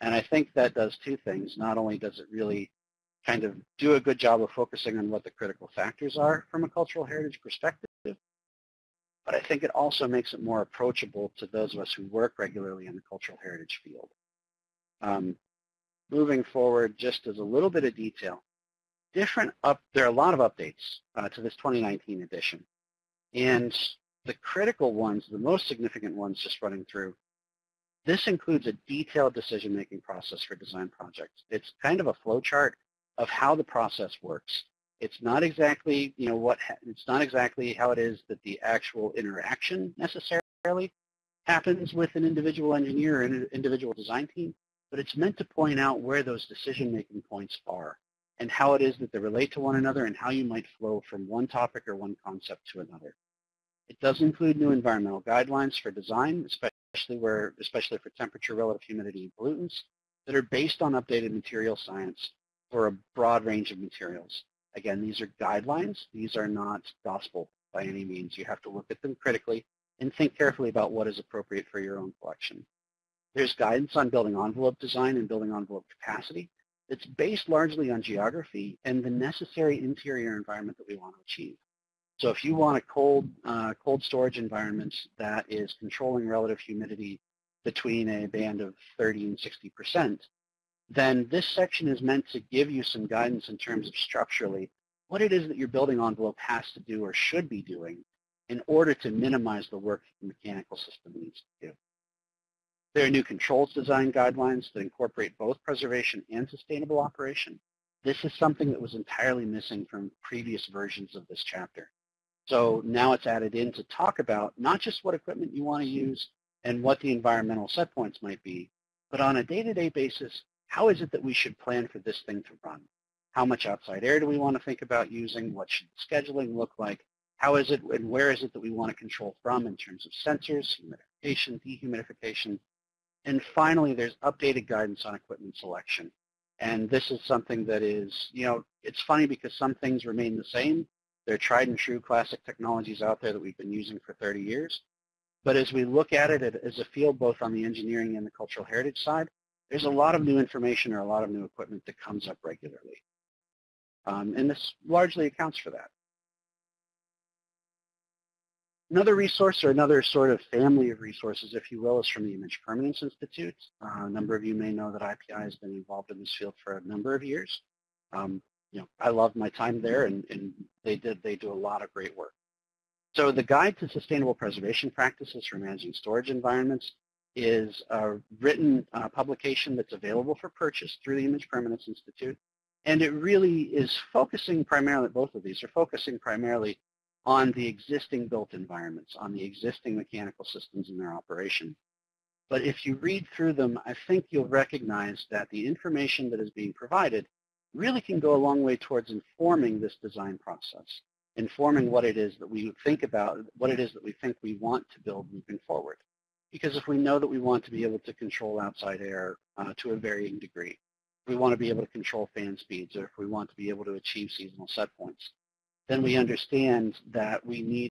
And I think that does two things. Not only does it really kind of do a good job of focusing on what the critical factors are from a cultural heritage perspective, but I think it also makes it more approachable to those of us who work regularly in the cultural heritage field. Um, moving forward, just as a little bit of detail, different up, there are a lot of updates uh, to this 2019 edition. And the critical ones, the most significant ones just running through, this includes a detailed decision-making process for design projects. It's kind of a flowchart of how the process works. It's not exactly, you know, what, it's not exactly how it is that the actual interaction necessarily happens with an individual engineer or an individual design team, but it's meant to point out where those decision-making points are and how it is that they relate to one another and how you might flow from one topic or one concept to another. It does include new environmental guidelines for design, especially where, especially for temperature, relative humidity, and pollutants, that are based on updated material science for a broad range of materials. Again, these are guidelines. These are not gospel by any means. You have to look at them critically and think carefully about what is appropriate for your own collection. There's guidance on building envelope design and building envelope capacity. It's based largely on geography and the necessary interior environment that we want to achieve. So if you want a cold, uh, cold storage environment that is controlling relative humidity between a band of 30 and 60 percent, then this section is meant to give you some guidance in terms of structurally what it is that your building envelope has to do or should be doing in order to minimize the work the mechanical system needs to do. There are new controls design guidelines that incorporate both preservation and sustainable operation. This is something that was entirely missing from previous versions of this chapter. So now it's added in to talk about not just what equipment you want to use and what the environmental set points might be, but on a day-to-day -day basis, how is it that we should plan for this thing to run? How much outside air do we want to think about using? What should scheduling look like? How is it and where is it that we want to control from in terms of sensors, humidification, dehumidification? And finally, there's updated guidance on equipment selection. And this is something that is, you know, it's funny because some things remain the same. They're tried and true classic technologies out there that we've been using for 30 years. But as we look at it as a field, both on the engineering and the cultural heritage side, there's a lot of new information or a lot of new equipment that comes up regularly. Um, and this largely accounts for that. Another resource or another sort of family of resources, if you will, is from the Image Permanence Institute. Uh, a number of you may know that IPI has been involved in this field for a number of years. Um, you know, I loved my time there, and, and they did they do a lot of great work. So the Guide to Sustainable Preservation Practices for Managing Storage Environments is a written uh, publication that's available for purchase through the Image Permanence Institute. And it really is focusing primarily, both of these are focusing primarily on the existing built environments, on the existing mechanical systems in their operation. But if you read through them, I think you'll recognize that the information that is being provided really can go a long way towards informing this design process, informing what it is that we think about, what it is that we think we want to build moving forward. Because if we know that we want to be able to control outside air uh, to a varying degree, we want to be able to control fan speeds, or if we want to be able to achieve seasonal set points, then we understand that we need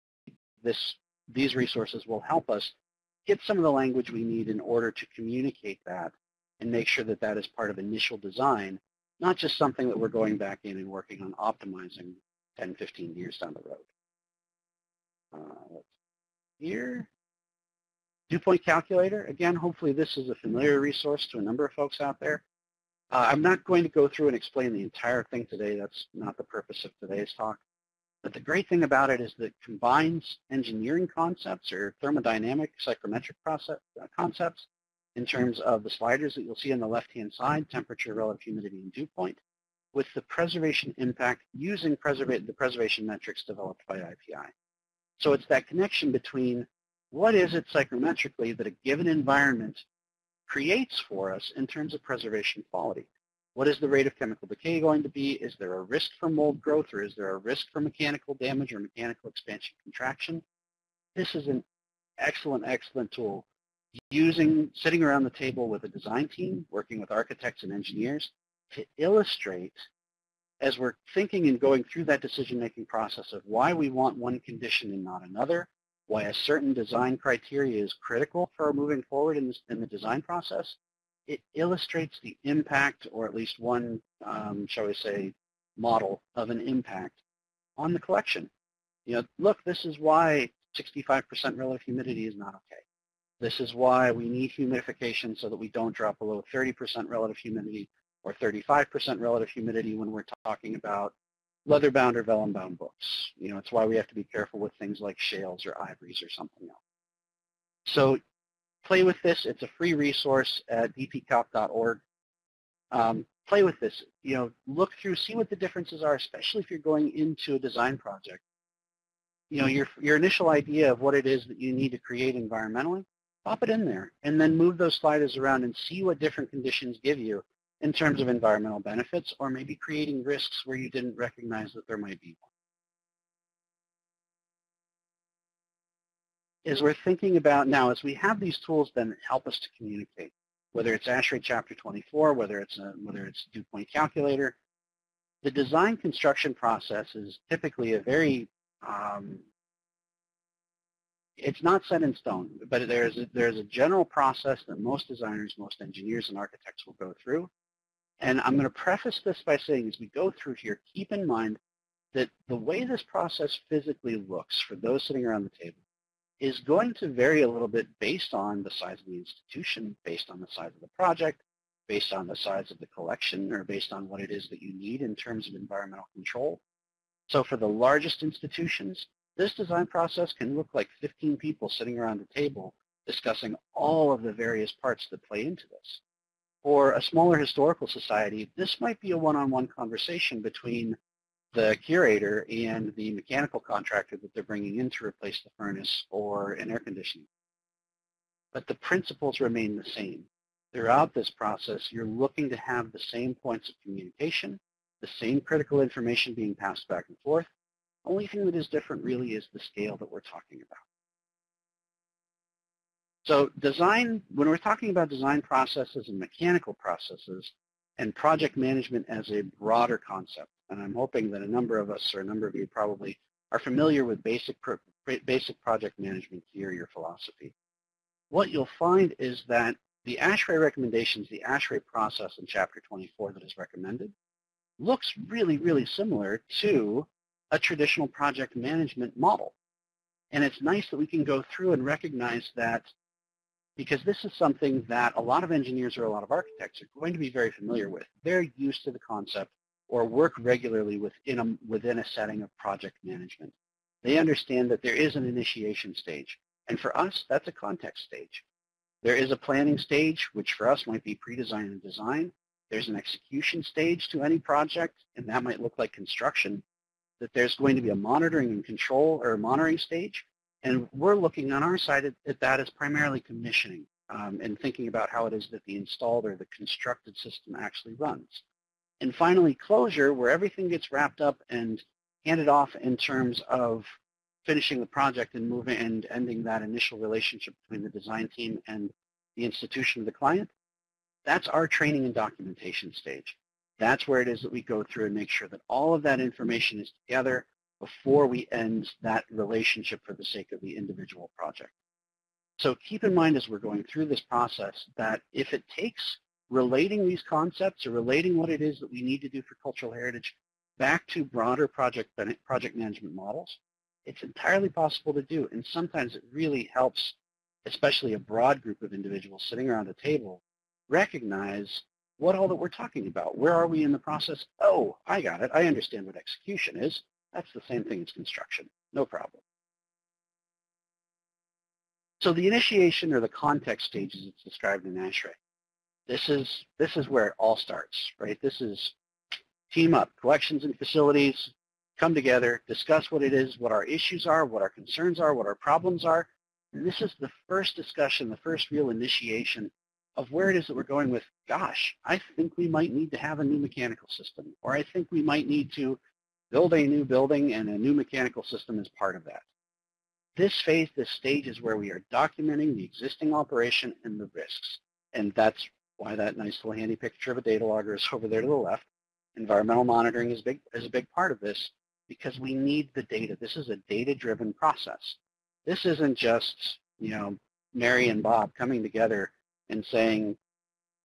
this, these resources will help us get some of the language we need in order to communicate that and make sure that that is part of initial design, not just something that we're going back in and working on optimizing 10, 15 years down the road. Uh, here. Dew point calculator, again, hopefully this is a familiar resource to a number of folks out there. Uh, I'm not going to go through and explain the entire thing today. That's not the purpose of today's talk. But the great thing about it is that it combines engineering concepts or thermodynamic psychrometric process, uh, concepts in terms of the sliders that you'll see on the left-hand side, temperature, relative humidity, and dew point, with the preservation impact using preserva the preservation metrics developed by IPI. So it's that connection between what is it psychrometrically that a given environment creates for us in terms of preservation quality. What is the rate of chemical decay going to be? Is there a risk for mold growth or is there a risk for mechanical damage or mechanical expansion contraction? This is an excellent, excellent tool. Using, sitting around the table with a design team, working with architects and engineers to illustrate as we're thinking and going through that decision-making process of why we want one condition and not another, why a certain design criteria is critical for moving forward in, this, in the design process, it illustrates the impact, or at least one, um, shall we say, model of an impact on the collection. You know, look, this is why 65% relative humidity is not okay. This is why we need humidification so that we don't drop below 30% relative humidity or 35% relative humidity when we're talking about leather-bound or vellum-bound books. You know, it's why we have to be careful with things like shales or ivories or something else. So play with this. It's a free resource at dpcalc.org. Um, play with this. You know, look through, see what the differences are, especially if you're going into a design project. You know, your, your initial idea of what it is that you need to create environmentally, pop it in there, and then move those sliders around and see what different conditions give you in terms of environmental benefits or maybe creating risks where you didn't recognize that there might be one. As we're thinking about now, as we have these tools then help us to communicate, whether it's ASHRAE Chapter 24, whether it's a, whether it's dew point calculator, the design construction process is typically a very um, it's not set in stone, but there's a, there's a general process that most designers, most engineers, and architects will go through. And I'm going to preface this by saying as we go through here, keep in mind that the way this process physically looks for those sitting around the table is going to vary a little bit based on the size of the institution, based on the size of the project, based on the size of the collection, or based on what it is that you need in terms of environmental control. So for the largest institutions, this design process can look like 15 people sitting around a table discussing all of the various parts that play into this. For a smaller historical society, this might be a one-on-one -on -one conversation between the curator and the mechanical contractor that they're bringing in to replace the furnace or an air conditioning. But the principles remain the same. Throughout this process, you're looking to have the same points of communication, the same critical information being passed back and forth, only thing that is different really is the scale that we're talking about. So design, when we're talking about design processes and mechanical processes and project management as a broader concept, and I'm hoping that a number of us or a number of you probably are familiar with basic, basic project management theory or philosophy. What you'll find is that the ASHRAE recommendations, the ASHRAE process in Chapter 24 that is recommended, looks really, really similar to a traditional project management model. And it's nice that we can go through and recognize that because this is something that a lot of engineers or a lot of architects are going to be very familiar with. They're used to the concept or work regularly within a, within a setting of project management. They understand that there is an initiation stage. And for us, that's a context stage. There is a planning stage, which for us might be pre-design and design. There's an execution stage to any project, and that might look like construction that there's going to be a monitoring and control or monitoring stage. And we're looking on our side at, at that as primarily commissioning um, and thinking about how it is that the installed or the constructed system actually runs. And finally, closure, where everything gets wrapped up and handed off in terms of finishing the project and moving and ending that initial relationship between the design team and the institution of the client. That's our training and documentation stage. That's where it is that we go through and make sure that all of that information is together before we end that relationship for the sake of the individual project. So keep in mind as we're going through this process that if it takes relating these concepts or relating what it is that we need to do for cultural heritage back to broader project, project management models, it's entirely possible to do. And sometimes it really helps, especially a broad group of individuals sitting around a table, recognize what all that we're talking about. Where are we in the process? Oh, I got it. I understand what execution is. That's the same thing as construction. No problem. So the initiation or the context stages it's described in ASHRAE. This is, this is where it all starts, right? This is team up, collections and facilities, come together, discuss what it is, what our issues are, what our concerns are, what our problems are. And this is the first discussion, the first real initiation of where it is that we're going with, gosh, I think we might need to have a new mechanical system, or I think we might need to build a new building and a new mechanical system is part of that. This phase, this stage is where we are documenting the existing operation and the risks. And that's why that nice little handy picture of a data logger is over there to the left. Environmental monitoring is, big, is a big part of this because we need the data. This is a data-driven process. This isn't just, you know, Mary and Bob coming together and saying,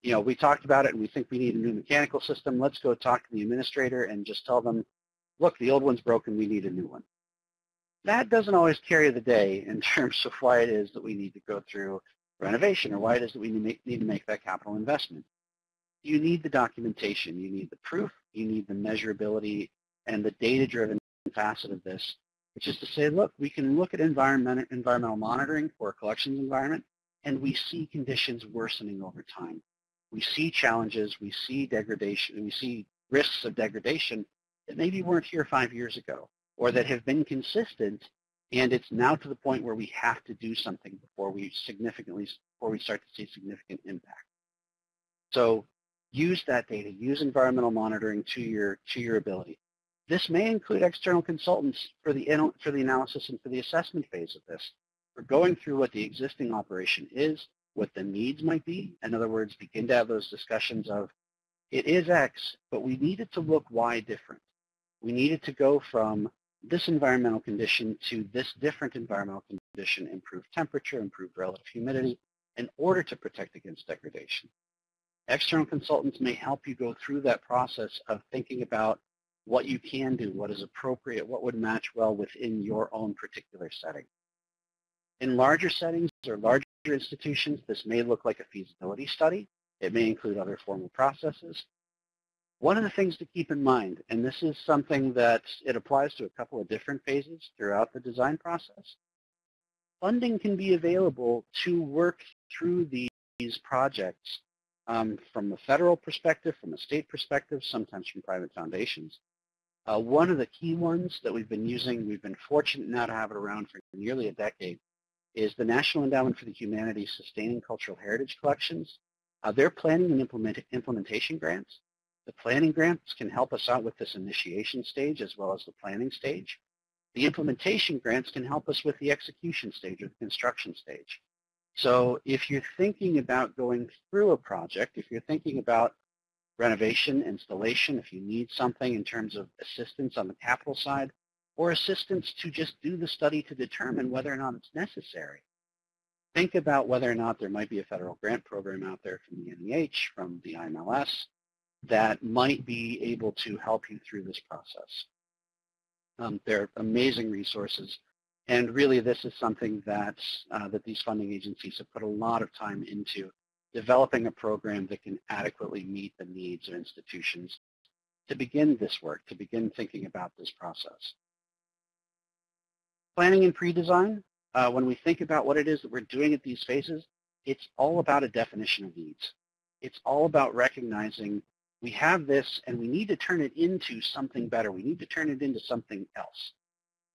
you know, we talked about it and we think we need a new mechanical system. Let's go talk to the administrator and just tell them, look, the old one's broken. We need a new one. That doesn't always carry the day in terms of why it is that we need to go through renovation or why it is that we need to make that capital investment. You need the documentation. You need the proof. You need the measurability and the data-driven facet of this, which is to say, look, we can look at environment, environmental monitoring for a collections environment and we see conditions worsening over time. We see challenges, we see degradation, we see risks of degradation that maybe weren't here five years ago or that have been consistent And it's now to the point where we have to do something before we significantly, before we start to see significant impact. So use that data, use environmental monitoring to your, to your ability. This may include external consultants for the, for the analysis and for the assessment phase of this. We're going through what the existing operation is, what the needs might be. In other words, begin to have those discussions of, it is X, but we need it to look Y different. We need it to go from this environmental condition to this different environmental condition, improved temperature, improved relative humidity, in order to protect against degradation. External consultants may help you go through that process of thinking about what you can do, what is appropriate, what would match well within your own particular setting. In larger settings or larger institutions, this may look like a feasibility study. It may include other formal processes. One of the things to keep in mind, and this is something that it applies to a couple of different phases throughout the design process, funding can be available to work through these projects um, from a federal perspective, from a state perspective, sometimes from private foundations. Uh, one of the key ones that we've been using, we've been fortunate now to have it around for nearly a decade, is the National Endowment for the Humanities Sustaining Cultural Heritage Collections. Uh, they're planning and implement implementation grants. The planning grants can help us out with this initiation stage as well as the planning stage. The implementation grants can help us with the execution stage or the construction stage. So if you're thinking about going through a project, if you're thinking about renovation, installation, if you need something in terms of assistance on the capital side, or assistance to just do the study to determine whether or not it's necessary. Think about whether or not there might be a federal grant program out there from the NEH, from the IMLS, that might be able to help you through this process. Um, they're amazing resources. And really, this is something that, uh, that these funding agencies have put a lot of time into developing a program that can adequately meet the needs of institutions to begin this work, to begin thinking about this process. Planning and pre-design, uh, when we think about what it is that we're doing at these phases, it's all about a definition of needs. It's all about recognizing we have this and we need to turn it into something better. We need to turn it into something else.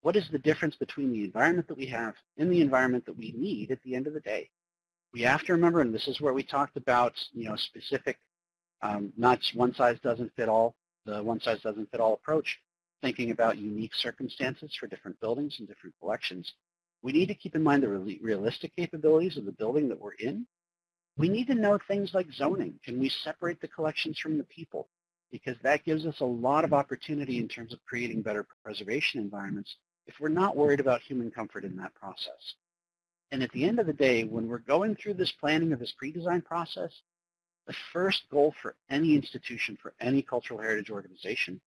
What is the difference between the environment that we have and the environment that we need at the end of the day? We have to remember, and this is where we talked about, you know, specific, um, not one size doesn't fit all, the one size doesn't fit all approach, thinking about unique circumstances for different buildings and different collections, we need to keep in mind the realistic capabilities of the building that we're in. We need to know things like zoning. Can we separate the collections from the people? Because that gives us a lot of opportunity in terms of creating better preservation environments if we're not worried about human comfort in that process. And at the end of the day, when we're going through this planning of this pre-design process, the first goal for any institution, for any cultural heritage organization,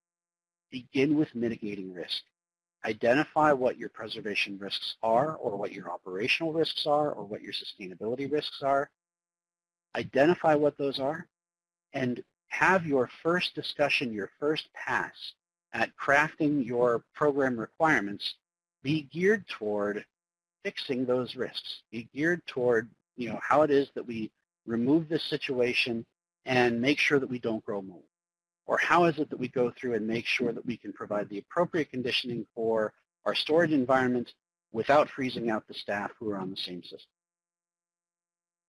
begin with mitigating risk. Identify what your preservation risks are or what your operational risks are or what your sustainability risks are. Identify what those are and have your first discussion, your first pass at crafting your program requirements be geared toward fixing those risks, be geared toward you know, how it is that we remove this situation and make sure that we don't grow mold. Or how is it that we go through and make sure that we can provide the appropriate conditioning for our storage environment without freezing out the staff who are on the same system?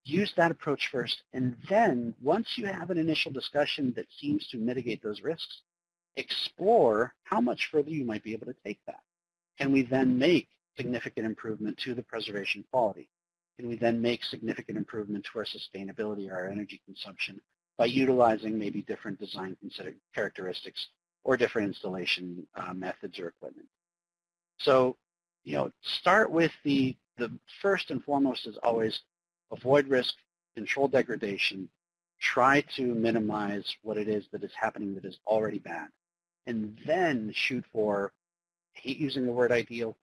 Use that approach first, and then once you have an initial discussion that seems to mitigate those risks, explore how much further you might be able to take that. Can we then make significant improvement to the preservation quality? Can we then make significant improvement to our sustainability or our energy consumption by utilizing maybe different design characteristics or different installation uh, methods or equipment. So, you know, start with the, the first and foremost is always avoid risk, control degradation, try to minimize what it is that is happening that is already bad, and then shoot for, I hate using the word ideal,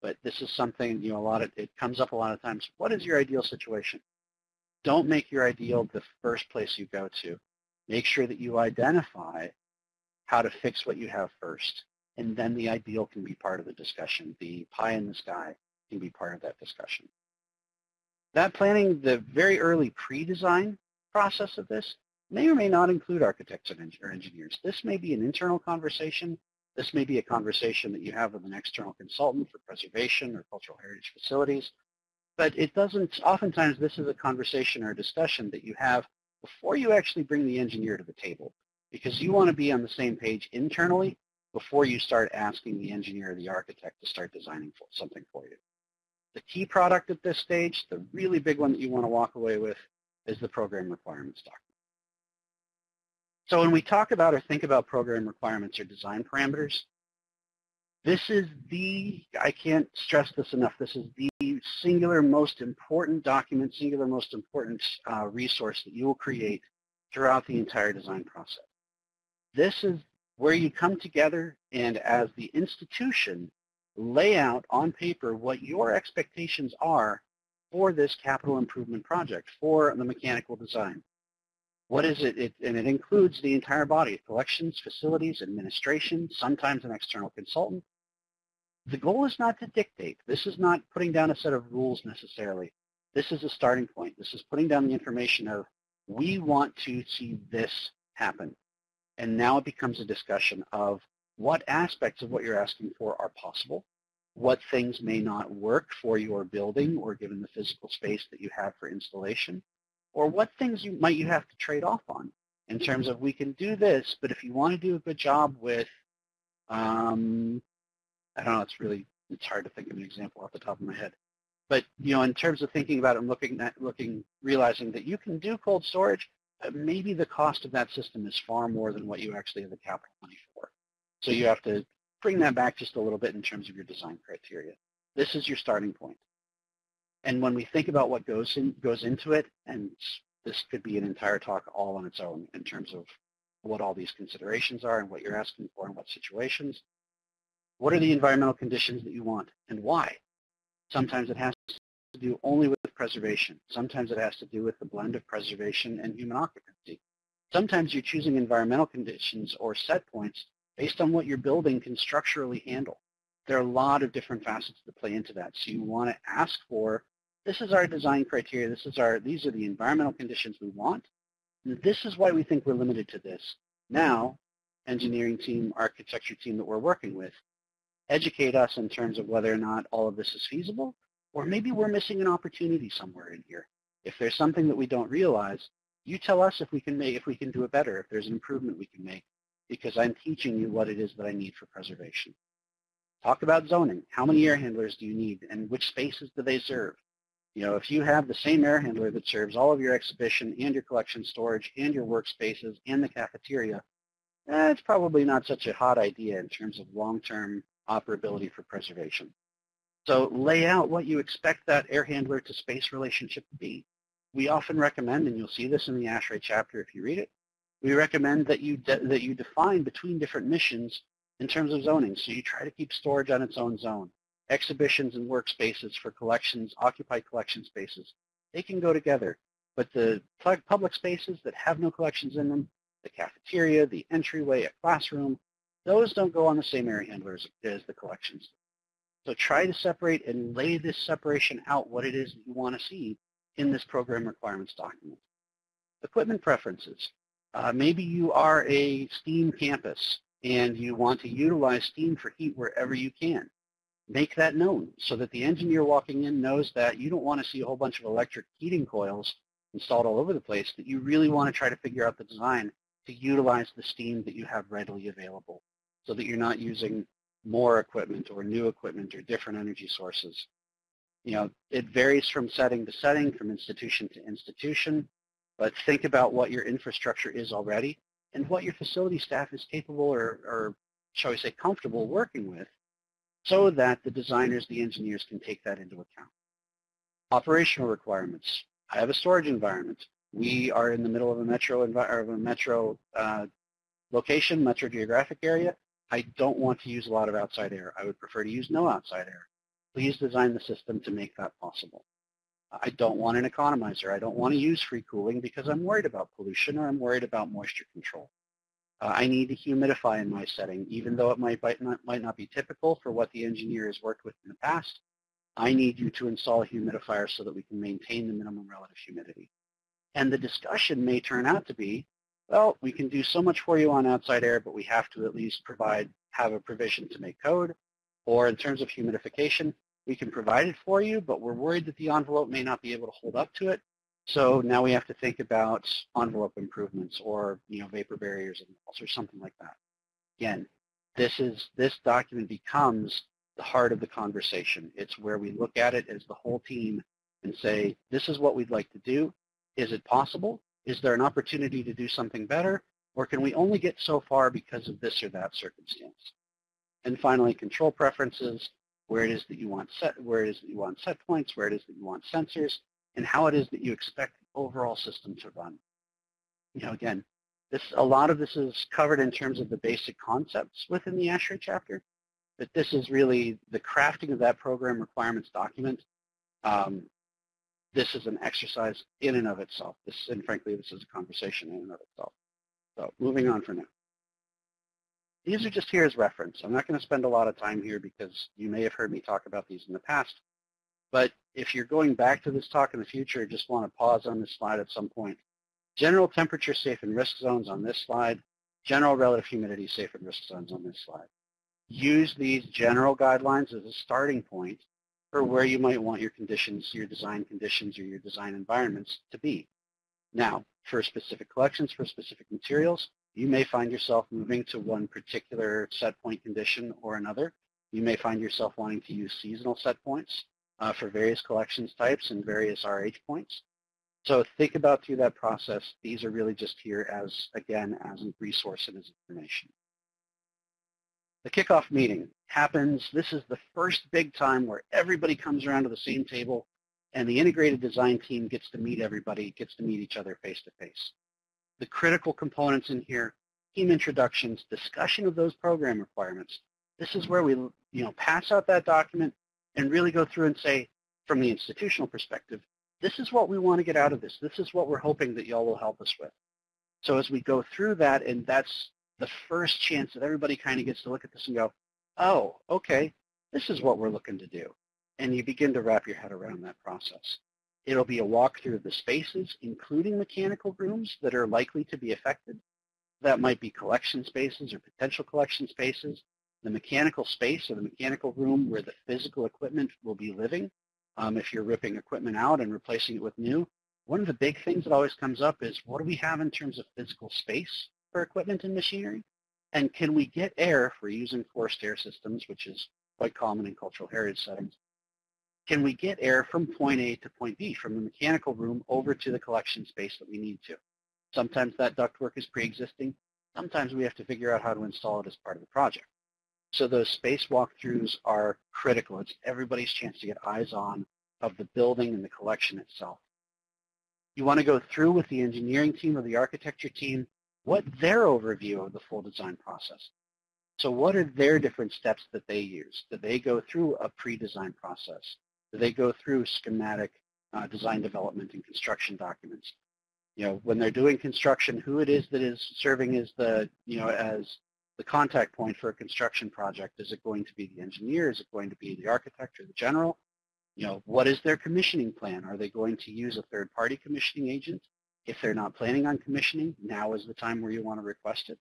but this is something, you know, a lot of, it comes up a lot of times. What is your ideal situation? Don't make your ideal the first place you go to. Make sure that you identify how to fix what you have first. And then the ideal can be part of the discussion. The pie in the sky can be part of that discussion. That planning, the very early pre-design process of this may or may not include architects or engineers. This may be an internal conversation This may be a conversation that you have with an external consultant for preservation or cultural heritage facilities, but it doesn't, oftentimes this is a conversation or a discussion that you have before you actually bring the engineer to the table because you want to be on the same page internally before you start asking the engineer or the architect to start designing for something for you. The key product at this stage, the really big one that you want to walk away with, is the program requirements document. So when we talk about or think about program requirements or design parameters, this is the, I can't stress this enough, this is the singular most important document, singular most important uh, resource that you will create throughout the entire design process. This is where you come together and as the institution lay out on paper what your expectations are for this capital improvement project, for the mechanical design. What is it? it? And it includes the entire body, collections, facilities, administration, sometimes an external consultant. The goal is not to dictate. This is not putting down a set of rules necessarily. This is a starting point. This is putting down the information of we want to see this happen. And now it becomes a discussion of what aspects of what you're asking for are possible, what things may not work for your building or given the physical space that you have for installation, or what things you might you have to trade off on in terms of we can do this, but if you want to do a good job with, um, I don't know, it's really, it's hard to think of an example off the top of my head. But, you know, in terms of thinking about it and looking at, looking, realizing that you can do cold storage, maybe the cost of that system is far more than what you actually have the capital money for. So you have to bring that back just a little bit in terms of your design criteria. This is your starting point. And when we think about what goes in, goes into it, and this could be an entire talk all on its own in terms of what all these considerations are and what you're asking for and what situations. What are the environmental conditions that you want and why? Sometimes it has to do only with preservation. Sometimes it has to do with the blend of preservation and human occupancy. Sometimes you're choosing environmental conditions or set points based on what your building can structurally handle. There are a lot of different facets that play into that. So you want to ask for, this is our design criteria, this is our, these are the environmental conditions we want. This is why we think we're limited to this. Now, engineering team, architecture team that we're working with, educate us in terms of whether or not all of this is feasible, or maybe we're missing an opportunity somewhere in here. If there's something that we don't realize, you tell us if we can make, if we can do it better, if there's an improvement we can make, because I'm teaching you what it is that I need for preservation. Talk about zoning. How many air handlers do you need and which spaces do they serve? You know, if you have the same air handler that serves all of your exhibition and your collection storage and your workspaces and the cafeteria, eh, it's probably not such a hot idea in terms of long-term operability for preservation. So lay out what you expect that air handler to space relationship to be. We often recommend, and you'll see this in the ASHRAE chapter if you read it, we recommend that you, that you define between different missions in terms of zoning. So you try to keep storage on its own zone. Exhibitions and workspaces for collections, occupied collection spaces, they can go together. But the public spaces that have no collections in them, the cafeteria, the entryway, a classroom, those don't go on the same air handlers as the collections. So try to separate and lay this separation out what it is that you want to see in this program requirements document. Equipment preferences. Uh, maybe you are a STEAM campus and you want to utilize steam for heat wherever you can. Make that known so that the engineer walking in knows that you don't want to see a whole bunch of electric heating coils installed all over the place, that you really want to try to figure out the design to utilize the steam that you have readily available so that you're not using more equipment or new equipment or different energy sources. You know, it varies from setting to setting, from institution to institution. But think about what your infrastructure is already and what your facility staff is capable or, or shall we say, comfortable working with so that the designers, the engineers can take that into account. Operational requirements. I have a storage environment. We are in the middle of a metro, of a metro uh, location, metro geographic area. I don't want to use a lot of outside air. I would prefer to use no outside air. Please design the system to make that possible. I don't want an economizer. I don't want to use free cooling because I'm worried about pollution or I'm worried about moisture control. Uh, I need to humidify in my setting, even though it might, might, not, might not be typical for what the engineer has worked with in the past. I need you to install a humidifier so that we can maintain the minimum relative humidity. And the discussion may turn out to be, well, we can do so much for you on outside air, but we have to at least provide, have a provision to make code. Or in terms of humidification, we can provide it for you, but we're worried that the envelope may not be able to hold up to it. So now we have to think about envelope improvements or, you know, vapor barriers and walls or something like that. Again, this is, this document becomes the heart of the conversation. It's where we look at it as the whole team and say, this is what we'd like to do. Is it possible? Is there an opportunity to do something better? Or can we only get so far because of this or that circumstance? And finally, control preferences, where it is that you want set, where it is that you want set points, where it is that you want sensors, and how it is that you expect the overall system to run. You know, again, this a lot of this is covered in terms of the basic concepts within the ASHRAE chapter, but this is really the crafting of that program requirements document. Um, this is an exercise in and of itself. This, and frankly, this is a conversation in and of itself. So moving on for now. These are just here as reference. I'm not going to spend a lot of time here because you may have heard me talk about these in the past. But if you're going back to this talk in the future, just want to pause on this slide at some point. General temperature safe and risk zones on this slide. General relative humidity safe and risk zones on this slide. Use these general guidelines as a starting point where you might want your conditions, your design conditions, or your design environments to be. Now, for specific collections, for specific materials, you may find yourself moving to one particular set point condition or another. You may find yourself wanting to use seasonal set points uh, for various collections types and various RH points. So think about through that process. These are really just here as, again, as a resource and as information. The kickoff meeting happens, this is the first big time where everybody comes around to the same table and the integrated design team gets to meet everybody, gets to meet each other face to face. The critical components in here, team introductions, discussion of those program requirements. This is where we you know, pass out that document and really go through and say, from the institutional perspective, this is what we want to get out of this. This is what we're hoping that y'all will help us with. So as we go through that, and that's the first chance that everybody kind of gets to look at this and go, oh, okay, this is what we're looking to do. And you begin to wrap your head around that process. It'll be a walkthrough of the spaces, including mechanical rooms that are likely to be affected. That might be collection spaces or potential collection spaces. The mechanical space or the mechanical room where the physical equipment will be living. Um, if you're ripping equipment out and replacing it with new. One of the big things that always comes up is what do we have in terms of physical space for equipment and machinery? And can we get air for using forced air systems, which is quite common in cultural heritage settings? Can we get air from point A to point B, from the mechanical room over to the collection space that we need to? Sometimes that ductwork is pre-existing. Sometimes we have to figure out how to install it as part of the project. So those space walkthroughs are critical. It's everybody's chance to get eyes on of the building and the collection itself. You want to go through with the engineering team or the architecture team what their overview of the full design process. So what are their different steps that they use? Do they go through a pre-design process? Do they go through schematic uh, design development and construction documents? You know, when they're doing construction, who it is that is serving as the, you know, as the contact point for a construction project? Is it going to be the engineer? Is it going to be the architect or the general? You know, what is their commissioning plan? Are they going to use a third-party commissioning agent? If they're not planning on commissioning, now is the time where you want to request it.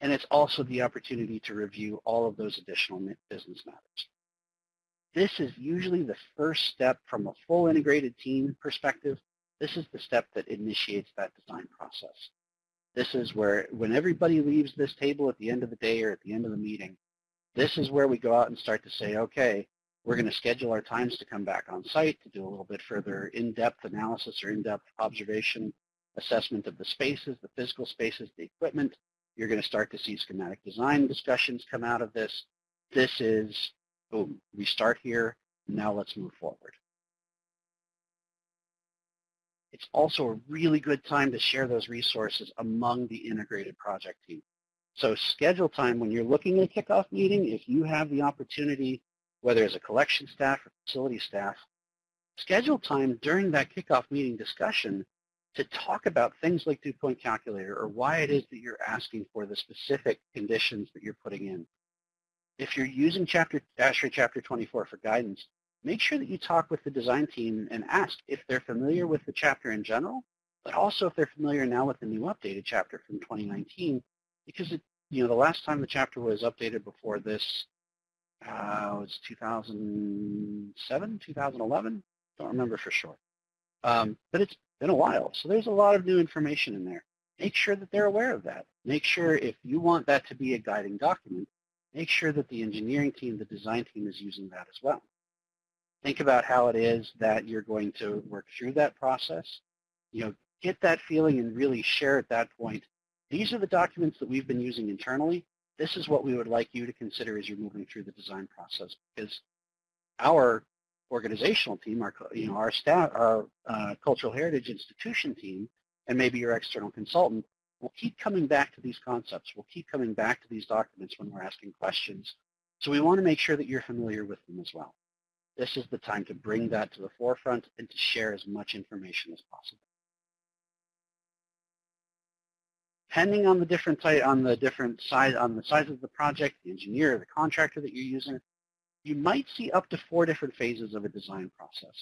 And it's also the opportunity to review all of those additional business matters. This is usually the first step from a full integrated team perspective. This is the step that initiates that design process. This is where when everybody leaves this table at the end of the day or at the end of the meeting, this is where we go out and start to say, okay, we're going to schedule our times to come back on site to do a little bit further in-depth analysis or in-depth observation, assessment of the spaces, the physical spaces, the equipment. You're going to start to see schematic design discussions come out of this. This is, boom, we start here, now let's move forward. It's also a really good time to share those resources among the integrated project team. So schedule time when you're looking at a kickoff meeting, if you have the opportunity whether as a collection staff or facility staff, schedule time during that kickoff meeting discussion to talk about things like dew point calculator or why it is that you're asking for the specific conditions that you're putting in. If you're using chapter, ASHRAE Chapter 24 for guidance, make sure that you talk with the design team and ask if they're familiar with the chapter in general but also if they're familiar now with the new updated chapter from 2019, because it, you know, the last time the chapter was updated before this uh, was 2007, 2011, don't remember for sure. Um, but it's been a while, so there's a lot of new information in there. Make sure that they're aware of that. Make sure if you want that to be a guiding document, make sure that the engineering team, the design team is using that as well. Think about how it is that you're going to work through that process. You know, get that feeling and really share at that point. These are the documents that we've been using internally. This is what we would like you to consider as you're moving through the design process because our organizational team, our, you know, our staff, our uh, cultural heritage institution team, and maybe your external consultant will keep coming back to these concepts. We'll keep coming back to these documents when we're asking questions. So we want to make sure that you're familiar with them as well. This is the time to bring that to the forefront and to share as much information as possible. Depending on the different on the different size, on the size of the project, the engineer, the contractor that you're using, you might see up to four different phases of a design process.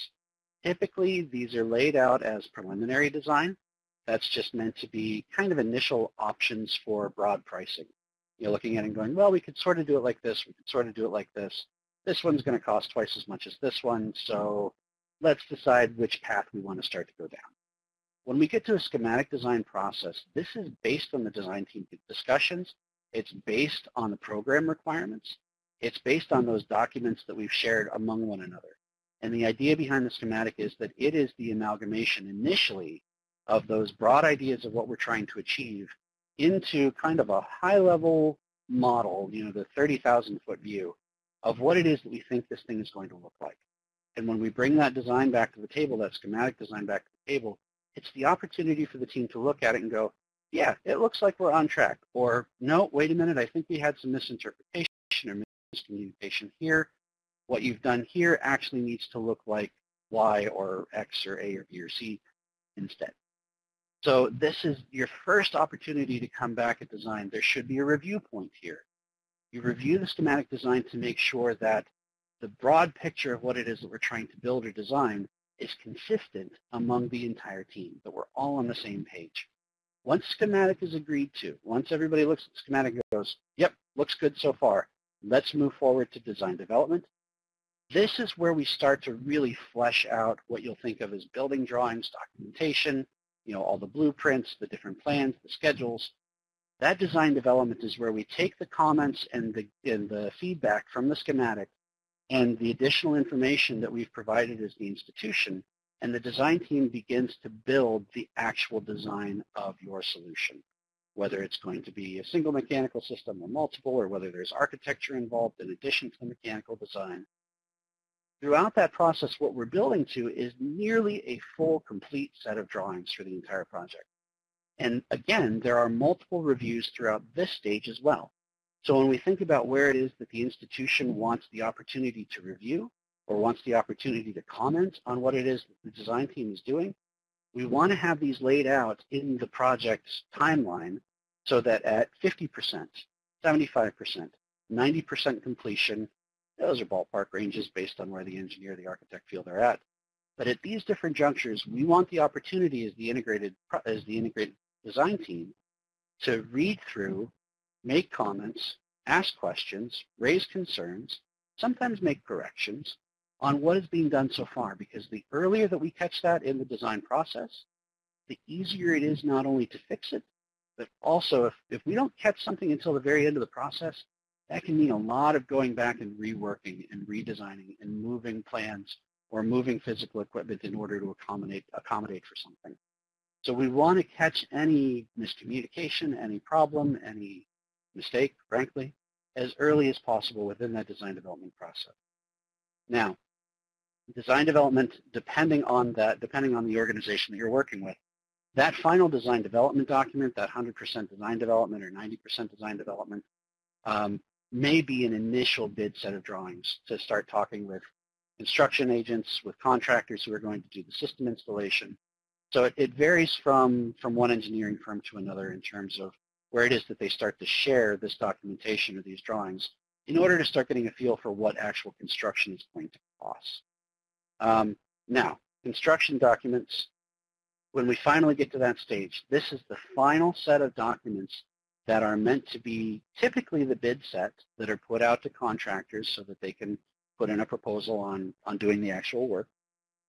Typically, these are laid out as preliminary design. That's just meant to be kind of initial options for broad pricing. You're looking at it and going, well, we could sort of do it like this. We could sort of do it like this. This one's going to cost twice as much as this one, so let's decide which path we want to start to go down. When we get to a schematic design process, this is based on the design team discussions. It's based on the program requirements. It's based on those documents that we've shared among one another. And the idea behind the schematic is that it is the amalgamation initially of those broad ideas of what we're trying to achieve into kind of a high-level model, you know, the 30,000 foot view of what it is that we think this thing is going to look like. And when we bring that design back to the table, that schematic design back to the table, it's the opportunity for the team to look at it and go, yeah, it looks like we're on track. Or, no, wait a minute, I think we had some misinterpretation or miscommunication here. What you've done here actually needs to look like Y or X or A or B or C instead. So this is your first opportunity to come back at design. There should be a review point here. You review the schematic design to make sure that the broad picture of what it is that we're trying to build or design is consistent among the entire team, that we're all on the same page. Once schematic is agreed to, once everybody looks at schematic and goes, yep, looks good so far, let's move forward to design development. This is where we start to really flesh out what you'll think of as building drawings, documentation, you know, all the blueprints, the different plans, the schedules. That design development is where we take the comments and the, and the feedback from the schematic and the additional information that we've provided as the institution, and the design team begins to build the actual design of your solution, whether it's going to be a single mechanical system or multiple, or whether there's architecture involved in addition to the mechanical design. Throughout that process, what we're building to is nearly a full, complete set of drawings for the entire project. And again, there are multiple reviews throughout this stage as well. So when we think about where it is that the institution wants the opportunity to review or wants the opportunity to comment on what it is that the design team is doing, we want to have these laid out in the project's timeline so that at 50%, 75%, 90% completion, those are ballpark ranges based on where the engineer, the architect feel they're at. But at these different junctures, we want the opportunity as the integrated, as the integrated design team to read through make comments, ask questions, raise concerns, sometimes make corrections on what is being done so far because the earlier that we catch that in the design process, the easier it is not only to fix it, but also if, if we don't catch something until the very end of the process, that can mean a lot of going back and reworking and redesigning and moving plans or moving physical equipment in order to accommodate, accommodate for something. So we want to catch any miscommunication, any problem, any mistake, frankly, as early as possible within that design development process. Now, design development, depending on that, depending on the organization that you're working with, that final design development document, that 100% design development or 90% design development, um, may be an initial bid set of drawings to start talking with construction agents, with contractors who are going to do the system installation. So it, it varies from, from one engineering firm to another in terms of where it is that they start to share this documentation or these drawings in order to start getting a feel for what actual construction is going to cost. Um, now, construction documents, when we finally get to that stage, this is the final set of documents that are meant to be typically the bid set that are put out to contractors so that they can put in a proposal on, on doing the actual work.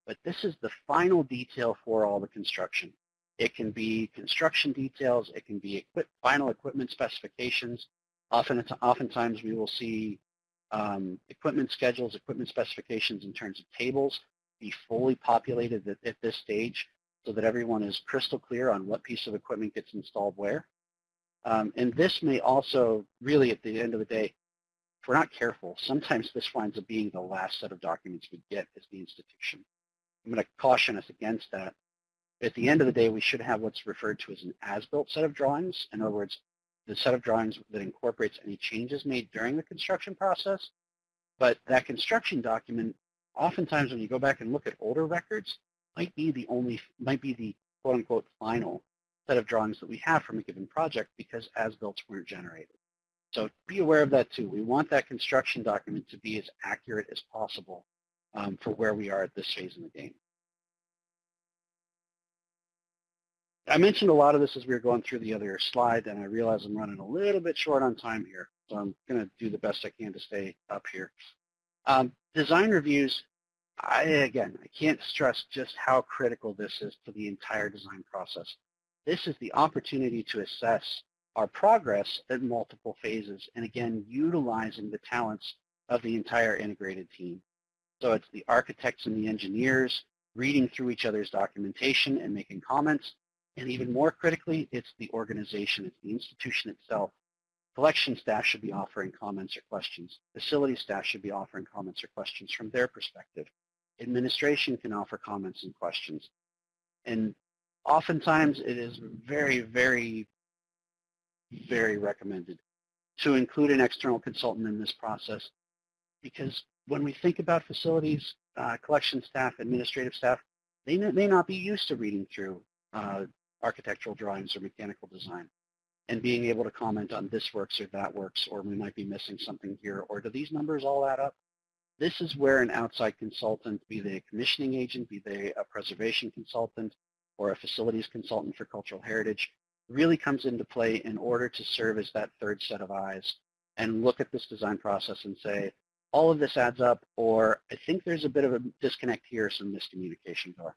But this is the final detail for all the construction. It can be construction details. It can be equip, final equipment specifications. Often, oftentimes we will see um, equipment schedules, equipment specifications in terms of tables be fully populated at, at this stage so that everyone is crystal clear on what piece of equipment gets installed where. Um, and this may also, really at the end of the day, if we're not careful, sometimes this winds up being the last set of documents we get as the institution. I'm going to caution us against that. At the end of the day, we should have what's referred to as an as-built set of drawings. In other words, the set of drawings that incorporates any changes made during the construction process. But that construction document, oftentimes when you go back and look at older records, might be the only, might be the quote-unquote final set of drawings that we have from a given project because as-built weren't generated. So be aware of that too. We want that construction document to be as accurate as possible um, for where we are at this phase in the game. I mentioned a lot of this as we were going through the other slide, and I realize I'm running a little bit short on time here, so I'm going to do the best I can to stay up here. Um, design reviews, I, again, I can't stress just how critical this is to the entire design process. This is the opportunity to assess our progress at multiple phases, and again, utilizing the talents of the entire integrated team. So it's the architects and the engineers reading through each other's documentation and making comments, and even more critically, it's the organization, it's the institution itself. Collection staff should be offering comments or questions. Facility staff should be offering comments or questions from their perspective. Administration can offer comments and questions. And oftentimes it is very, very, very recommended to include an external consultant in this process because when we think about facilities, uh, collection staff, administrative staff, they may not be used to reading through uh, architectural drawings or mechanical design and being able to comment on this works or that works or we might be missing something here or do these numbers all add up? This is where an outside consultant, be they a commissioning agent, be they a preservation consultant, or a facilities consultant for cultural heritage really comes into play in order to serve as that third set of eyes and look at this design process and say, all of this adds up, or I think there's a bit of a disconnect here, some miscommunication going on.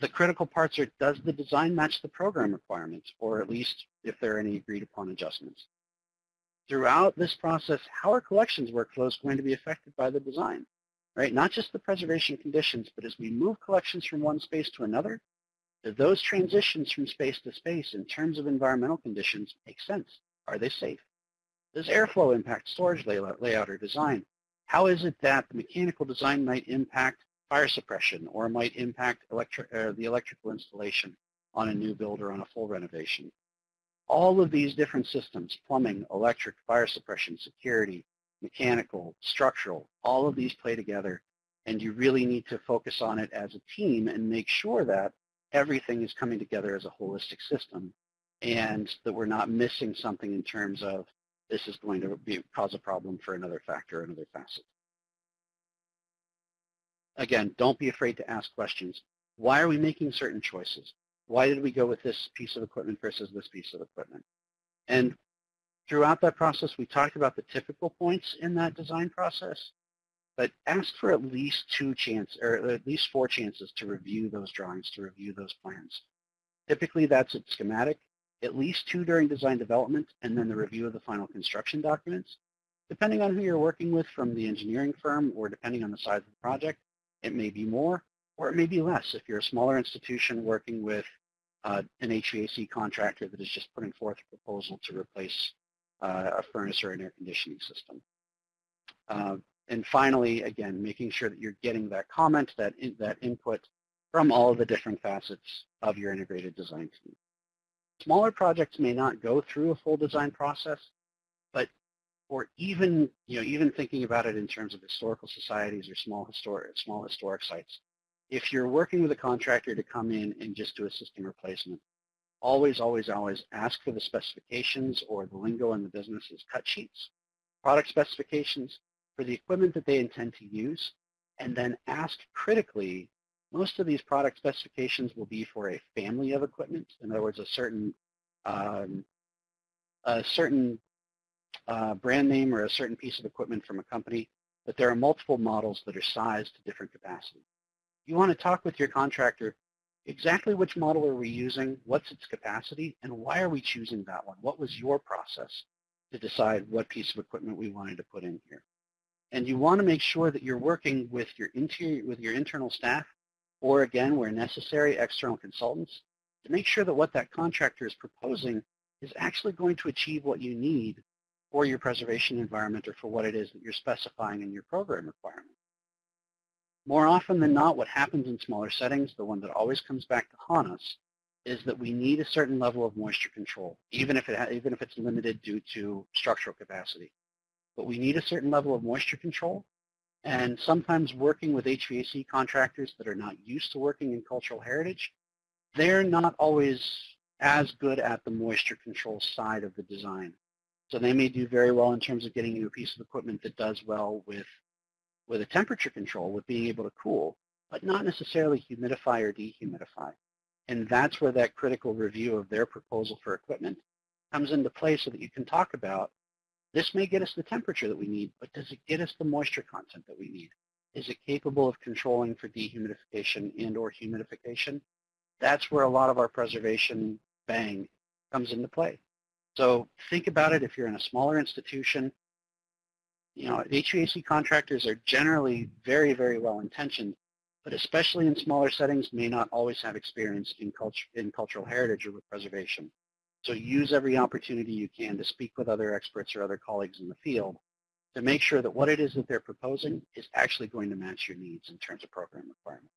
The critical parts are, does the design match the program requirements, or at least if there are any agreed upon adjustments? Throughout this process, how are collections workflows going to be affected by the design? right? Not just the preservation conditions, but as we move collections from one space to another, do those transitions from space to space in terms of environmental conditions make sense? Are they safe? Does airflow impact storage layout, layout or design? How is it that the mechanical design might impact fire suppression or might impact uh, the electrical installation on a new build or on a full renovation? All of these different systems, plumbing, electric, fire suppression, security, mechanical, structural, all of these play together. And you really need to focus on it as a team and make sure that everything is coming together as a holistic system and that we're not missing something in terms of this is going to be, cause a problem for another factor, another facet. Again, don't be afraid to ask questions. Why are we making certain choices? Why did we go with this piece of equipment versus this piece of equipment? And throughout that process, we talked about the typical points in that design process, but ask for at least two chances, or at least four chances to review those drawings, to review those plans. Typically, that's a schematic, at least two during design development, and then the review of the final construction documents. Depending on who you're working with from the engineering firm or depending on the size of the project, it may be more or it may be less. If you're a smaller institution working with uh, an HVAC contractor that is just putting forth a proposal to replace uh, a furnace or an air conditioning system. Uh, and finally, again, making sure that you're getting that comment, that, in, that input from all of the different facets of your integrated design team. Smaller projects may not go through a full design process, but or even, you know, even thinking about it in terms of historical societies or small historic, small historic sites, if you're working with a contractor to come in and just do a system replacement, always, always, always ask for the specifications or the lingo in the business is cut sheets, product specifications for the equipment that they intend to use, and then ask critically most of these product specifications will be for a family of equipment. In other words, a certain um, a certain uh, brand name or a certain piece of equipment from a company, but there are multiple models that are sized to different capacities. You want to talk with your contractor exactly which model are we using, what's its capacity, and why are we choosing that one? What was your process to decide what piece of equipment we wanted to put in here? And you want to make sure that you're working with your interior, with your internal staff, or again, where necessary, external consultants, to make sure that what that contractor is proposing is actually going to achieve what you need for your preservation environment or for what it is that you're specifying in your program requirement. More often than not, what happens in smaller settings, the one that always comes back to haunt us, is that we need a certain level of moisture control, even if, it even if it's limited due to structural capacity. But we need a certain level of moisture control, and sometimes working with HVAC contractors that are not used to working in cultural heritage, they're not always as good at the moisture control side of the design. So they may do very well in terms of getting you a piece of equipment that does well with with a temperature control, with being able to cool, but not necessarily humidify or dehumidify. And that's where that critical review of their proposal for equipment comes into play so that you can talk about, this may get us the temperature that we need, but does it get us the moisture content that we need? Is it capable of controlling for dehumidification and or humidification? That's where a lot of our preservation bang comes into play. So think about it if you're in a smaller institution, you know, HVAC contractors are generally very, very well intentioned, but especially in smaller settings may not always have experience in, culture, in cultural heritage or with preservation. So use every opportunity you can to speak with other experts or other colleagues in the field to make sure that what it is that they're proposing is actually going to match your needs in terms of program requirements.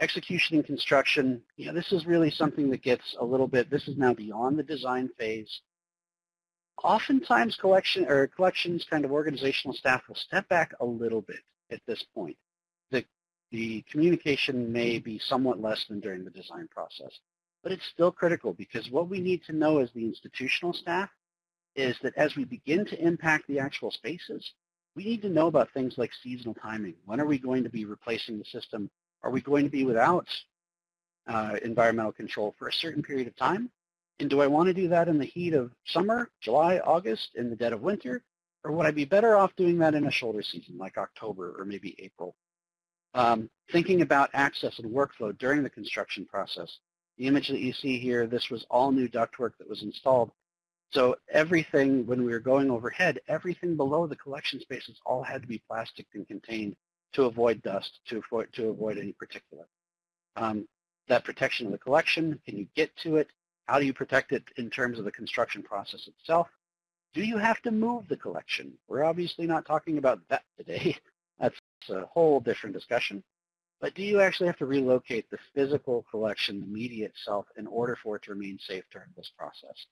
Execution and construction, you know, this is really something that gets a little bit, this is now beyond the design phase oftentimes collection or collections kind of organizational staff will step back a little bit at this point. The, the communication may be somewhat less than during the design process, but it's still critical because what we need to know as the institutional staff is that as we begin to impact the actual spaces, we need to know about things like seasonal timing. When are we going to be replacing the system? Are we going to be without uh, environmental control for a certain period of time? And do I want to do that in the heat of summer, July, August, in the dead of winter? Or would I be better off doing that in a shoulder season like October or maybe April? Um, thinking about access and workflow during the construction process. The image that you see here, this was all new ductwork that was installed. So everything, when we were going overhead, everything below the collection spaces all had to be plastic and contained to avoid dust, to avoid, to avoid any particulate. Um, that protection of the collection, can you get to it? How do you protect it in terms of the construction process itself? Do you have to move the collection? We're obviously not talking about that today. That's a whole different discussion. But do you actually have to relocate the physical collection, the media itself, in order for it to remain safe during this process?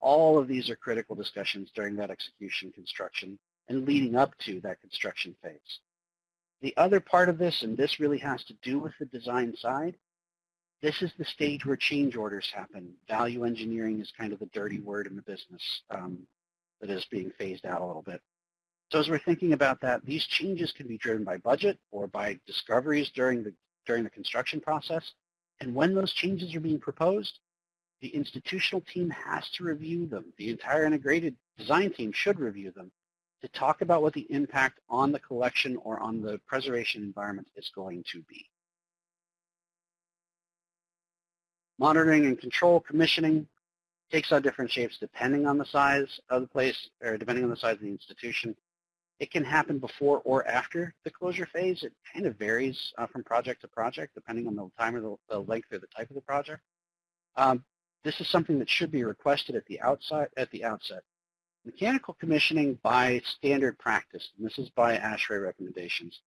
All of these are critical discussions during that execution construction and leading up to that construction phase. The other part of this, and this really has to do with the design side, this is the stage where change orders happen. Value engineering is kind of the dirty word in the business um, that is being phased out a little bit. So as we're thinking about that, these changes can be driven by budget or by discoveries during the, during the construction process. And when those changes are being proposed, the institutional team has to review them. The entire integrated design team should review them to talk about what the impact on the collection or on the preservation environment is going to be. Monitoring and control commissioning takes on different shapes depending on the size of the place or depending on the size of the institution. It can happen before or after the closure phase. It kind of varies uh, from project to project depending on the time or the, the length or the type of the project. Um, this is something that should be requested at the outside at the outset. Mechanical commissioning by standard practice, and this is by ASHRAE recommendations,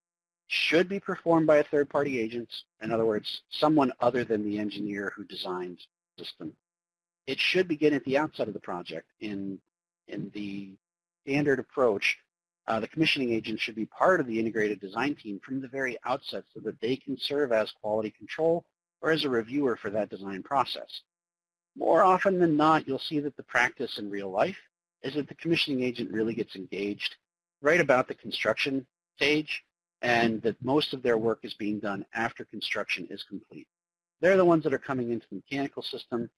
should be performed by a third-party agent, in other words, someone other than the engineer who designed the system. It should begin at the outset of the project. In, in the standard approach, uh, the commissioning agent should be part of the integrated design team from the very outset so that they can serve as quality control or as a reviewer for that design process. More often than not, you'll see that the practice in real life is that the commissioning agent really gets engaged right about the construction stage and that most of their work is being done after construction is complete. They're the ones that are coming into the mechanical system,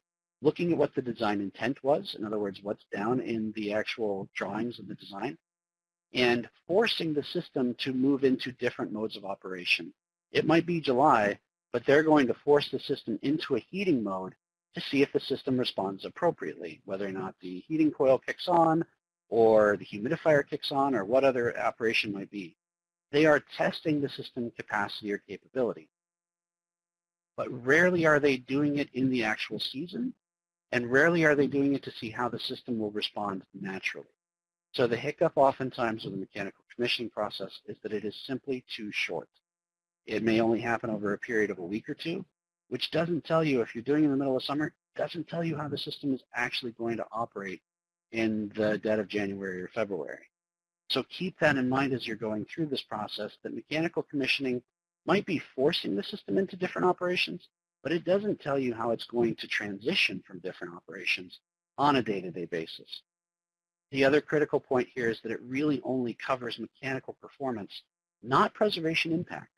looking at what the design intent was, in other words, what's down in the actual drawings of the design, and forcing the system to move into different modes of operation. It might be July, but they're going to force the system into a heating mode to see if the system responds appropriately, whether or not the heating coil kicks on or the humidifier kicks on or what other operation might be. They are testing the system capacity or capability. But rarely are they doing it in the actual season, and rarely are they doing it to see how the system will respond naturally. So the hiccup oftentimes with the mechanical commissioning process is that it is simply too short. It may only happen over a period of a week or two, which doesn't tell you, if you're doing it in the middle of summer, doesn't tell you how the system is actually going to operate in the dead of January or February. So keep that in mind as you're going through this process, that mechanical commissioning might be forcing the system into different operations, but it doesn't tell you how it's going to transition from different operations on a day-to-day -day basis. The other critical point here is that it really only covers mechanical performance, not preservation impact.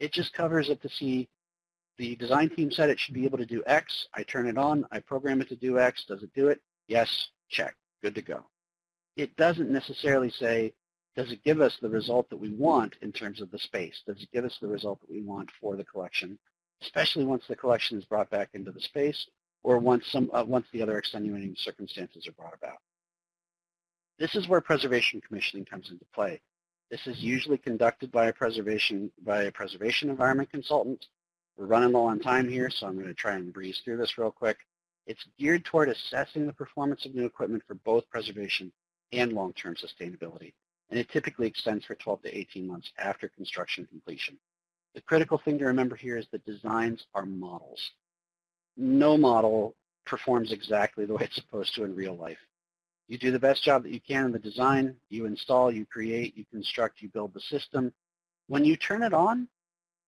It just covers it to see the design team said it should be able to do X. I turn it on. I program it to do X. Does it do it? Yes. Check. Good to go. It doesn't necessarily say, does it give us the result that we want in terms of the space? Does it give us the result that we want for the collection, especially once the collection is brought back into the space or once, some, uh, once the other extenuating circumstances are brought about. This is where preservation commissioning comes into play. This is usually conducted by a preservation by a preservation environment consultant. We're running low on time here, so I'm going to try and breeze through this real quick. It's geared toward assessing the performance of new equipment for both preservation and long-term sustainability, and it typically extends for 12 to 18 months after construction completion. The critical thing to remember here is that designs are models. No model performs exactly the way it's supposed to in real life. You do the best job that you can in the design. You install, you create, you construct, you build the system. When you turn it on,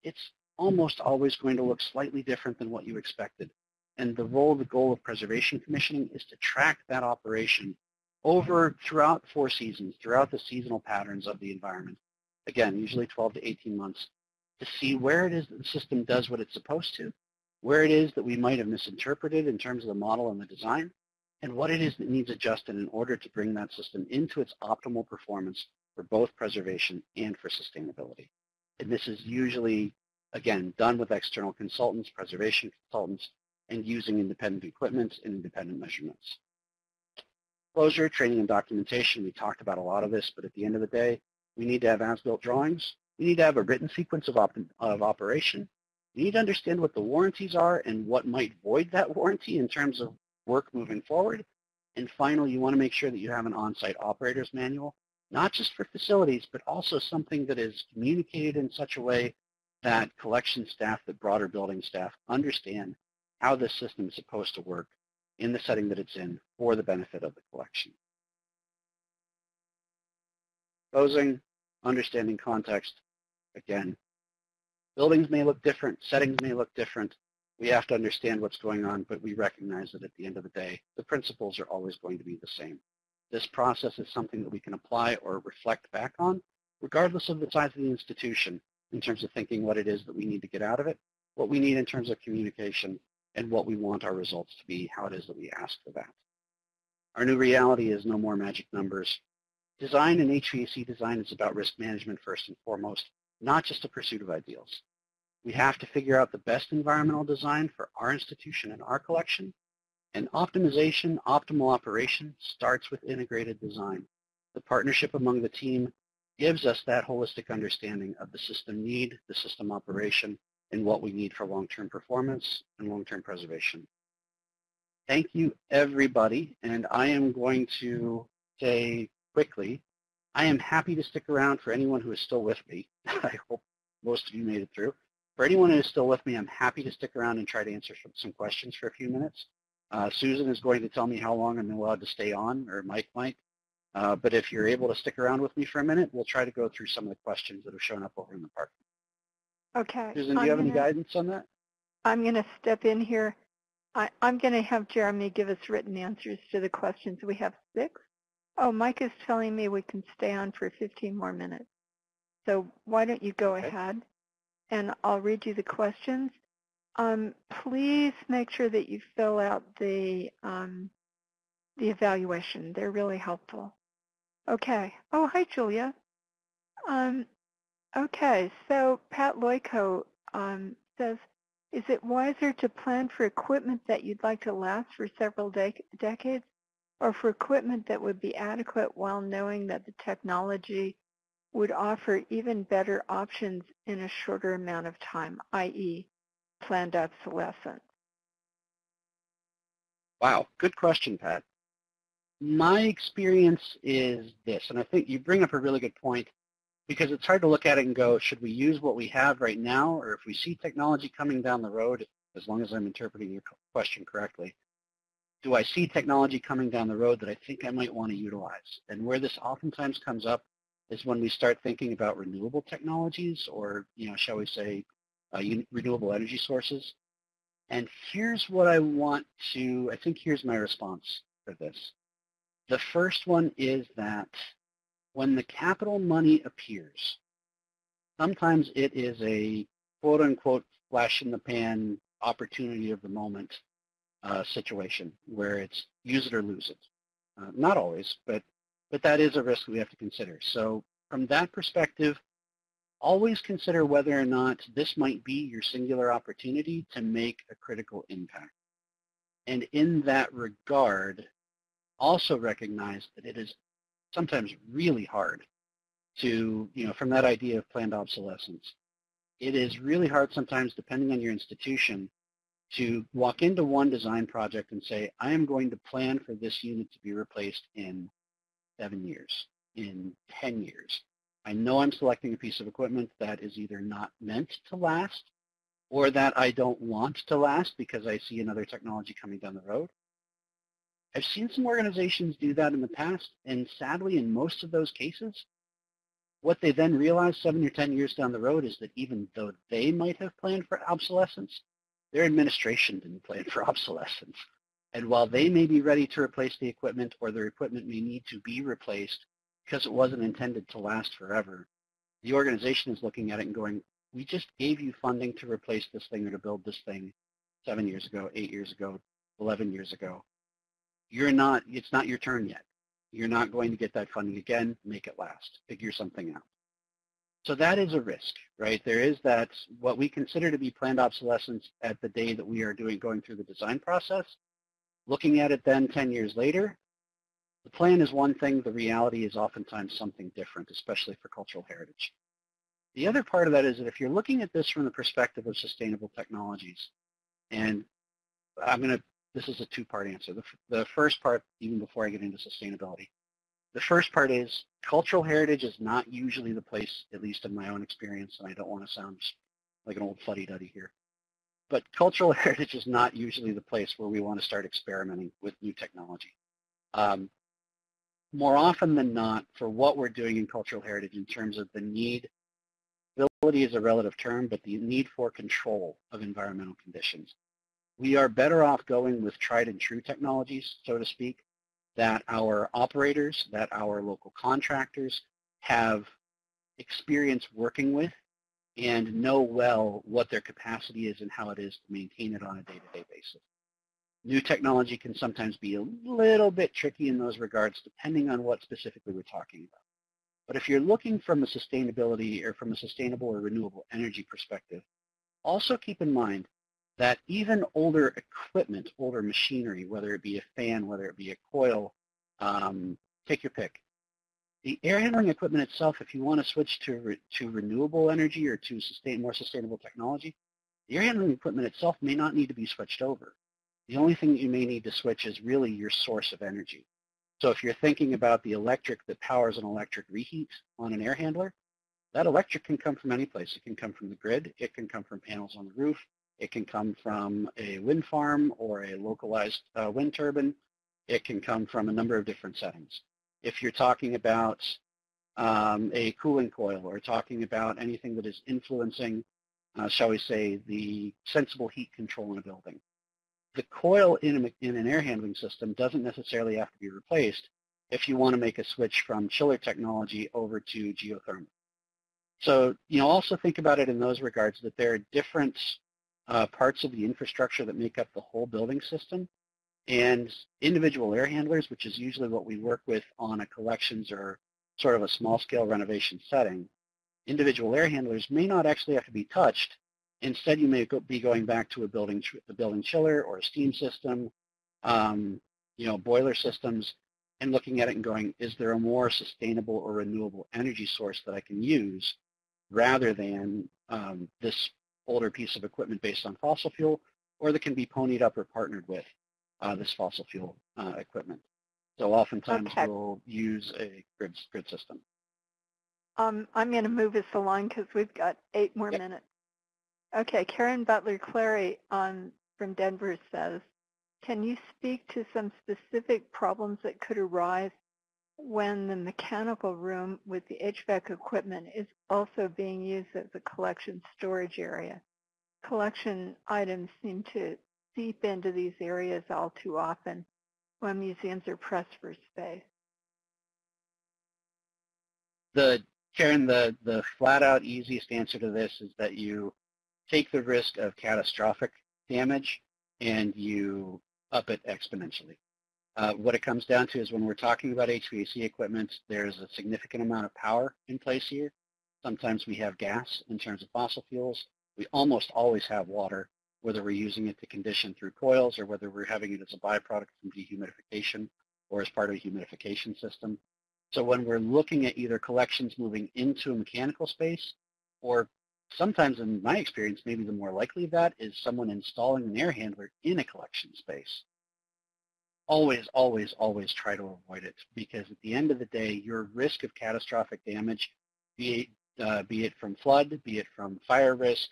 it's almost always going to look slightly different than what you expected. And the role, the goal of preservation commissioning is to track that operation over throughout four seasons, throughout the seasonal patterns of the environment. Again, usually 12 to 18 months to see where it is that the system does what it's supposed to, where it is that we might have misinterpreted in terms of the model and the design, and what it is that needs adjusted in order to bring that system into its optimal performance for both preservation and for sustainability. And this is usually, again, done with external consultants, preservation consultants, and using independent equipment and independent measurements. Closure, training, and documentation, we talked about a lot of this, but at the end of the day, we need to have as-built drawings. We need to have a written sequence of, op of operation. We need to understand what the warranties are and what might void that warranty in terms of work moving forward. And finally, you want to make sure that you have an on-site operator's manual, not just for facilities, but also something that is communicated in such a way that collection staff, that broader building staff understand how this system is supposed to work in the setting that it's in for the benefit of the collection. Closing, understanding context, again, buildings may look different, settings may look different, we have to understand what's going on, but we recognize that at the end of the day, the principles are always going to be the same. This process is something that we can apply or reflect back on, regardless of the size of the institution, in terms of thinking what it is that we need to get out of it, what we need in terms of communication, and what we want our results to be, how it is that we ask for that. Our new reality is no more magic numbers. Design and HVAC design is about risk management first and foremost, not just a pursuit of ideals. We have to figure out the best environmental design for our institution and our collection. And optimization, optimal operation starts with integrated design. The partnership among the team gives us that holistic understanding of the system need, the system operation, and what we need for long-term performance and long-term preservation. Thank you, everybody. And I am going to say quickly, I am happy to stick around for anyone who is still with me. I hope most of you made it through. For anyone who's still with me, I'm happy to stick around and try to answer some questions for a few minutes. Uh, Susan is going to tell me how long I'm allowed to stay on, or Mike might. Uh, but if you're able to stick around with me for a minute, we'll try to go through some of the questions that have shown up over in the park. Okay. Susan, do you I'm have any gonna- guidance on that? I'm going to step in here. I, I'm going to have Jeremy give us written answers to the questions. We have six. Oh, Mike is telling me we can stay on for 15 more minutes. So why don't you go Okay. ahead and I'll read you the questions. Um, please make sure that you fill out the um, the evaluation. They're really helpful. Okay. Oh, hi, Julia. Um, okay, so Pat Loico um, says, is it wiser to plan for equipment that you'd like to last for several dec decades or for equipment that would be adequate while knowing that the technology would offer even better options in a shorter amount of time, i.e. planned obsolescence? Wow, good question, Pat. My experience is this, and I think you bring up a really good point because it's hard to look at it and go, should we use what we have right now, or if we see technology coming down the road, as long as I'm interpreting your question correctly, do I see technology coming down the road that I think I might want to utilize? And where this oftentimes comes up is when we start thinking about renewable technologies or, you know, shall we say, uh, renewable energy sources. And here's what I want to, I think here's my response for this. The first one is that when the capital money appears, sometimes it is a quote unquote flash in the pan opportunity of the moment uh, situation where it's use it or lose it. Uh, not always, but but that is a risk we have to consider. So from that perspective, always consider whether or not this might be your singular opportunity to make a critical impact. And in that regard, also recognize that it is sometimes really hard to, you know, from that idea of planned obsolescence. It is really hard sometimes, depending on your institution, to walk into one design project and say, I am going to plan for this unit to be replaced in seven years, in 10 years. I know I'm selecting a piece of equipment that is either not meant to last or that I don't want to last because I see another technology coming down the road. I've seen some organizations do that in the past, and sadly, in most of those cases, what they then realize seven or 10 years down the road is that even though they might have planned for obsolescence, their administration didn't plan for obsolescence. And while they may be ready to replace the equipment or their equipment may need to be replaced because it wasn't intended to last forever, the organization is looking at it and going, we just gave you funding to replace this thing or to build this thing seven years ago, eight years ago, 11 years ago you're not, it's not your turn yet. You're not going to get that funding again. Make it last. Figure something out. So that is a risk, right? There is that what we consider to be planned obsolescence at the day that we are doing going through the design process. Looking at it then 10 years later, the plan is one thing, the reality is oftentimes something different, especially for cultural heritage. The other part of that is that if you're looking at this from the perspective of sustainable technologies, and I'm going to this is a two-part answer. The, the first part, even before I get into sustainability, the first part is cultural heritage is not usually the place, at least in my own experience, and I don't want to sound like an old fuddy-duddy here, but cultural heritage is not usually the place where we want to start experimenting with new technology. Um, more often than not, for what we're doing in cultural heritage in terms of the need, ability is a relative term, but the need for control of environmental conditions we are better off going with tried and true technologies, so to speak, that our operators, that our local contractors have experience working with and know well what their capacity is and how it is to maintain it on a day-to-day -day basis. New technology can sometimes be a little bit tricky in those regards depending on what specifically we're talking about. But if you're looking from a sustainability or from a sustainable or renewable energy perspective, also keep in mind that even older equipment, older machinery, whether it be a fan, whether it be a coil, um, take your pick. The air handling equipment itself, if you want to switch to, re to renewable energy or to sustain more sustainable technology, the air handling equipment itself may not need to be switched over. The only thing that you may need to switch is really your source of energy. So if you're thinking about the electric that powers an electric reheat on an air handler, that electric can come from any place. It can come from the grid. It can come from panels on the roof. It can come from a wind farm or a localized uh, wind turbine. It can come from a number of different settings. If you're talking about um, a cooling coil or talking about anything that is influencing, uh, shall we say, the sensible heat control in a building. The coil in, a, in an air handling system doesn't necessarily have to be replaced if you want to make a switch from chiller technology over to geothermal. So, you know, also think about it in those regards that there are different uh, parts of the infrastructure that make up the whole building system. And individual air handlers, which is usually what we work with on a collections or sort of a small-scale renovation setting, individual air handlers may not actually have to be touched. Instead, you may go, be going back to a building, a building chiller or a steam system, um, you know, boiler systems, and looking at it and going, is there a more sustainable or renewable energy source that I can use rather than um, this older piece of equipment based on fossil fuel, or that can be ponied up or partnered with uh, this fossil fuel uh, equipment. So oftentimes Okay. we'll use a grid, grid system. Um, I'm going to move us along because we've got eight more Yep. minutes. Okay, Karen Butler Clary um, from Denver says, can you speak to some specific problems that could arise when the mechanical room with the HVAC equipment is also being used as a collection storage area? Collection items seem to seep into these areas all too often when museums are pressed for space. The Karen, the the flat out easiest answer to this is that you take the risk of catastrophic damage and you up it exponentially. Uh, what it comes down to is when we're talking about HVAC equipment, there's a significant amount of power in place here. Sometimes we have gas in terms of fossil fuels. We almost always have water, whether we're using it to condition through coils or whether we're having it as a byproduct from dehumidification or as part of a humidification system. So when we're looking at either collections moving into a mechanical space or sometimes in my experience, maybe the more likely of that is someone installing an air handler in a collection space. Always, always, always try to avoid it because at the end of the day, your risk of catastrophic damage, be it, uh, be it from flood, be it from fire risk,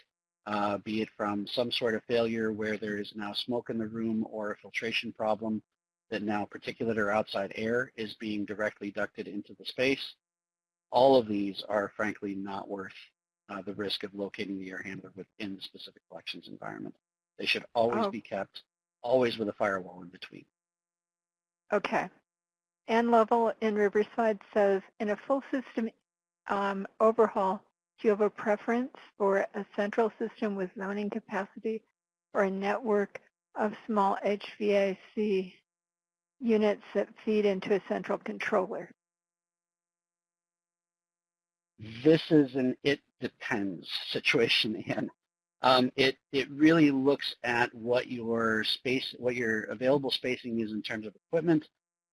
uh, be it from some sort of failure where there is now smoke in the room or a filtration problem that now particulate or outside air is being directly ducted into the space. All of these are frankly not worth uh, the risk of locating the air handler within the specific collections environment. They should always Oh. be kept, always with a firewall in between. Okay. Ann Lovell in Riverside says, in a full system um, overhaul, do you have a preference for a central system with zoning capacity or a network of small HVAC units that feed into a central controller? This is an it depends situation, Ann. Um, it, it really looks at what your space, what your available spacing is in terms of equipment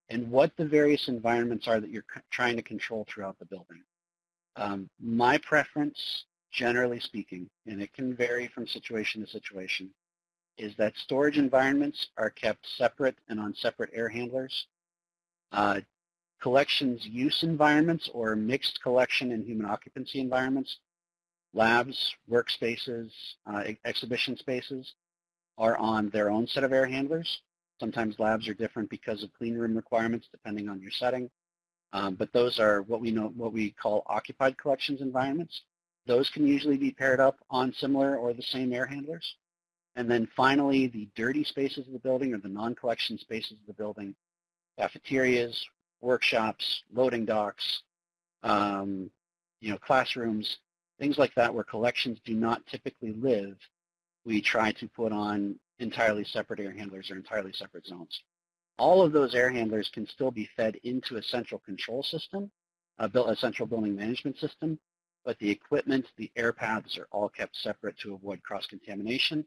and what the various environments are that you're trying to control throughout the building. Um, my preference, generally speaking, and it can vary from situation to situation, is that storage environments are kept separate and on separate air handlers. Uh, collections use environments or mixed collection and human occupancy environments, labs, workspaces, uh, exhibition spaces are on their own set of air handlers. Sometimes labs are different because of clean room requirements depending on your setting. Um, but those are what we know, what we call occupied collections environments. Those can usually be paired up on similar or the same air handlers. And then finally, the dirty spaces of the building or the non-collection spaces of the building, cafeterias, workshops, loading docks, um, you know, classrooms, things like that where collections do not typically live, we try to put on entirely separate air handlers or entirely separate zones. All of those air handlers can still be fed into a central control system, a, built, a central building management system, but the equipment, the air paths are all kept separate to avoid cross-contamination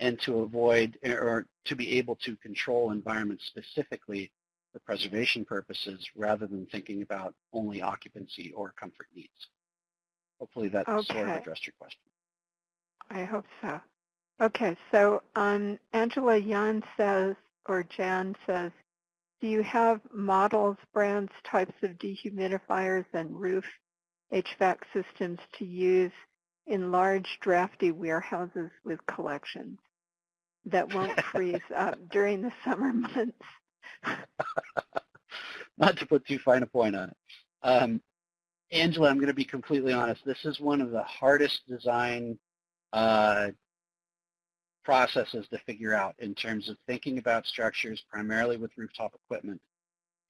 and to avoid or to be able to control environments specifically for preservation purposes rather than thinking about only occupancy or comfort needs. Hopefully that sort of addressed your question. I hope so. Okay, so um, Angela Yan says, or Jan says, do you have models, brands, types of dehumidifiers and roof HVAC systems to use in large drafty warehouses with collections that won't freeze up during the summer months? Not to put too fine a point on it. Um, Angela, I'm going to be completely honest. This is one of the hardest design uh, processes to figure out in terms of thinking about structures, primarily with rooftop equipment,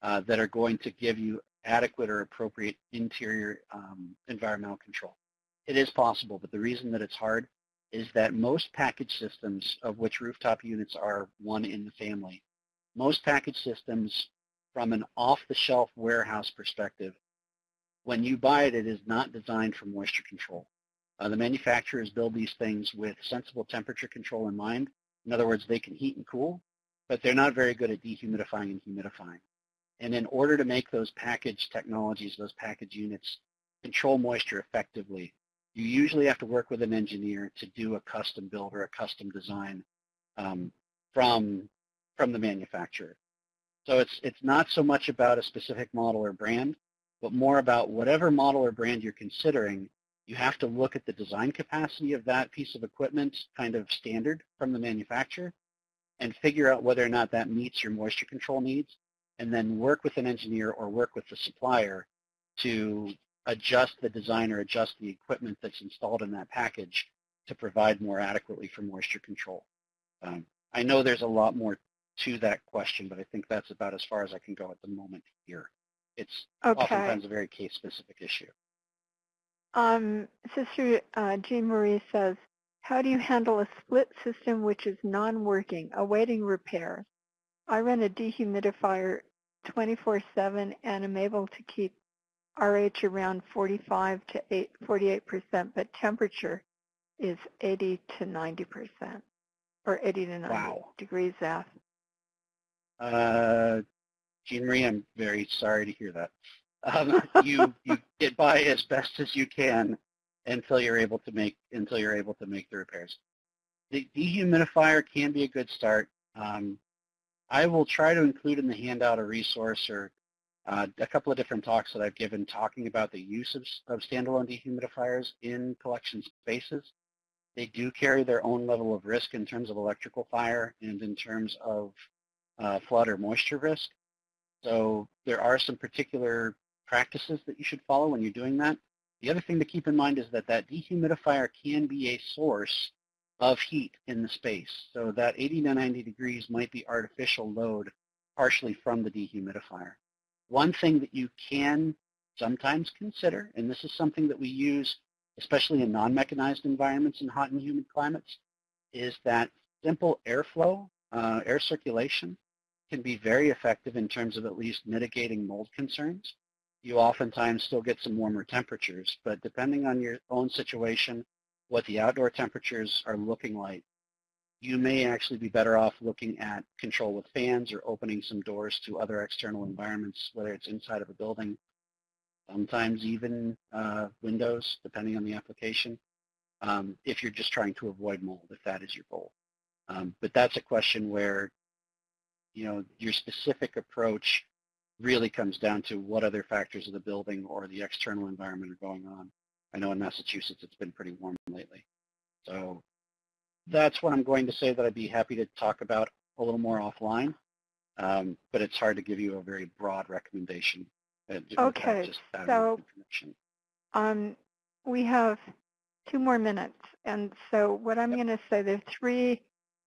uh, that are going to give you adequate or appropriate interior um, environmental control. it is possible, but the reason that it's hard is that most package systems, of which rooftop units are one in the family, most package systems from an off-the-shelf warehouse perspective, when you buy it, it is not designed for moisture control. Uh, the manufacturers build these things with sensible temperature control in mind. In other words, they can heat and cool, but they're not very good at dehumidifying and humidifying. And in order to make those package technologies, those package units, control moisture effectively, you usually have to work with an engineer to do a custom build or a custom design um, from, from the manufacturer. So it's, it's not so much about a specific model or brand, but more about whatever model or brand you're considering, you have to look at the design capacity of that piece of equipment kind of standard from the manufacturer and figure out whether or not that meets your moisture control needs and then work with an engineer or work with the supplier to adjust the design or adjust the equipment that's installed in that package to provide more adequately for moisture control. Um, I know there's a lot more to that question, but I think that's about as far as I can go at the moment here. It's Okay. oftentimes a very case-specific issue. Um, Sister uh, Jean Marie says, how do you handle a split system which is non-working, awaiting repair? I run a dehumidifier 24-7 and am able to keep RH around 45 to 8, 48%, but temperature is 80 to 90%, or 80 to 90 Wow. degrees F. Uh, Jean Marie, I'm very sorry to hear that. Um, you you get by as best as you can until you're able to make until you're able to make the repairs. The dehumidifier can be a good start. Um, I will try to include in the handout a resource or uh, a couple of different talks that I've given talking about the use of, of standalone dehumidifiers in collection spaces. They do carry their own level of risk in terms of electrical fire and in terms of uh, flood or moisture risk. So there are some particular practices that you should follow when you're doing that. The other thing to keep in mind is that that dehumidifier can be a source of heat in the space. So that 80 to 90 degrees might be artificial load partially from the dehumidifier. One thing that you can sometimes consider, and this is something that we use especially in non-mechanized environments in hot and humid climates, is that simple airflow, uh, air circulation, can be very effective in terms of at least mitigating mold concerns. You oftentimes still get some warmer temperatures, but depending on your own situation, what the outdoor temperatures are looking like, you may actually be better off looking at control with fans or opening some doors to other external environments, whether it's inside of a building, sometimes even uh, windows, depending on the application, um, if you're just trying to avoid mold, if that is your goal. Um, but that's a question where, you know, your specific approach really comes down to what other factors of the building or the external environment are going on. I know in Massachusetts it's been pretty warm lately. So that's what I'm going to say that I'd be happy to talk about a little more offline. Um, but it's hard to give you a very broad recommendation. uh, Okay, so- Um, we have two more minutes, and so what I'm Yep. going to say, there are three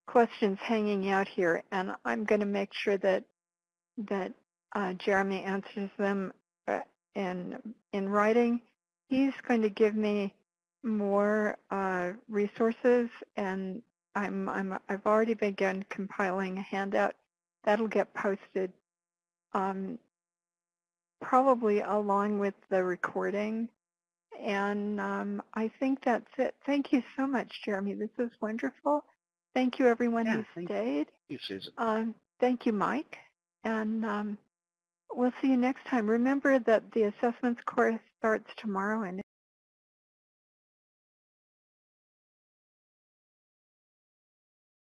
questions hanging out here, and I'm going to make sure that that uh, Jeremy answers them uh, in in writing. He's going to give me more uh, resources, and I'm I'm I've already begun compiling a handout that'll get posted. Um, probably along with the recording. And um, I think that's it. Thank you so much, Jeremy. This is wonderful. Thank you, everyone Yeah, who thank stayed. you, Susan. Um, thank you, Mike. And um, we'll see you next time. Remember that the assessments course starts tomorrow and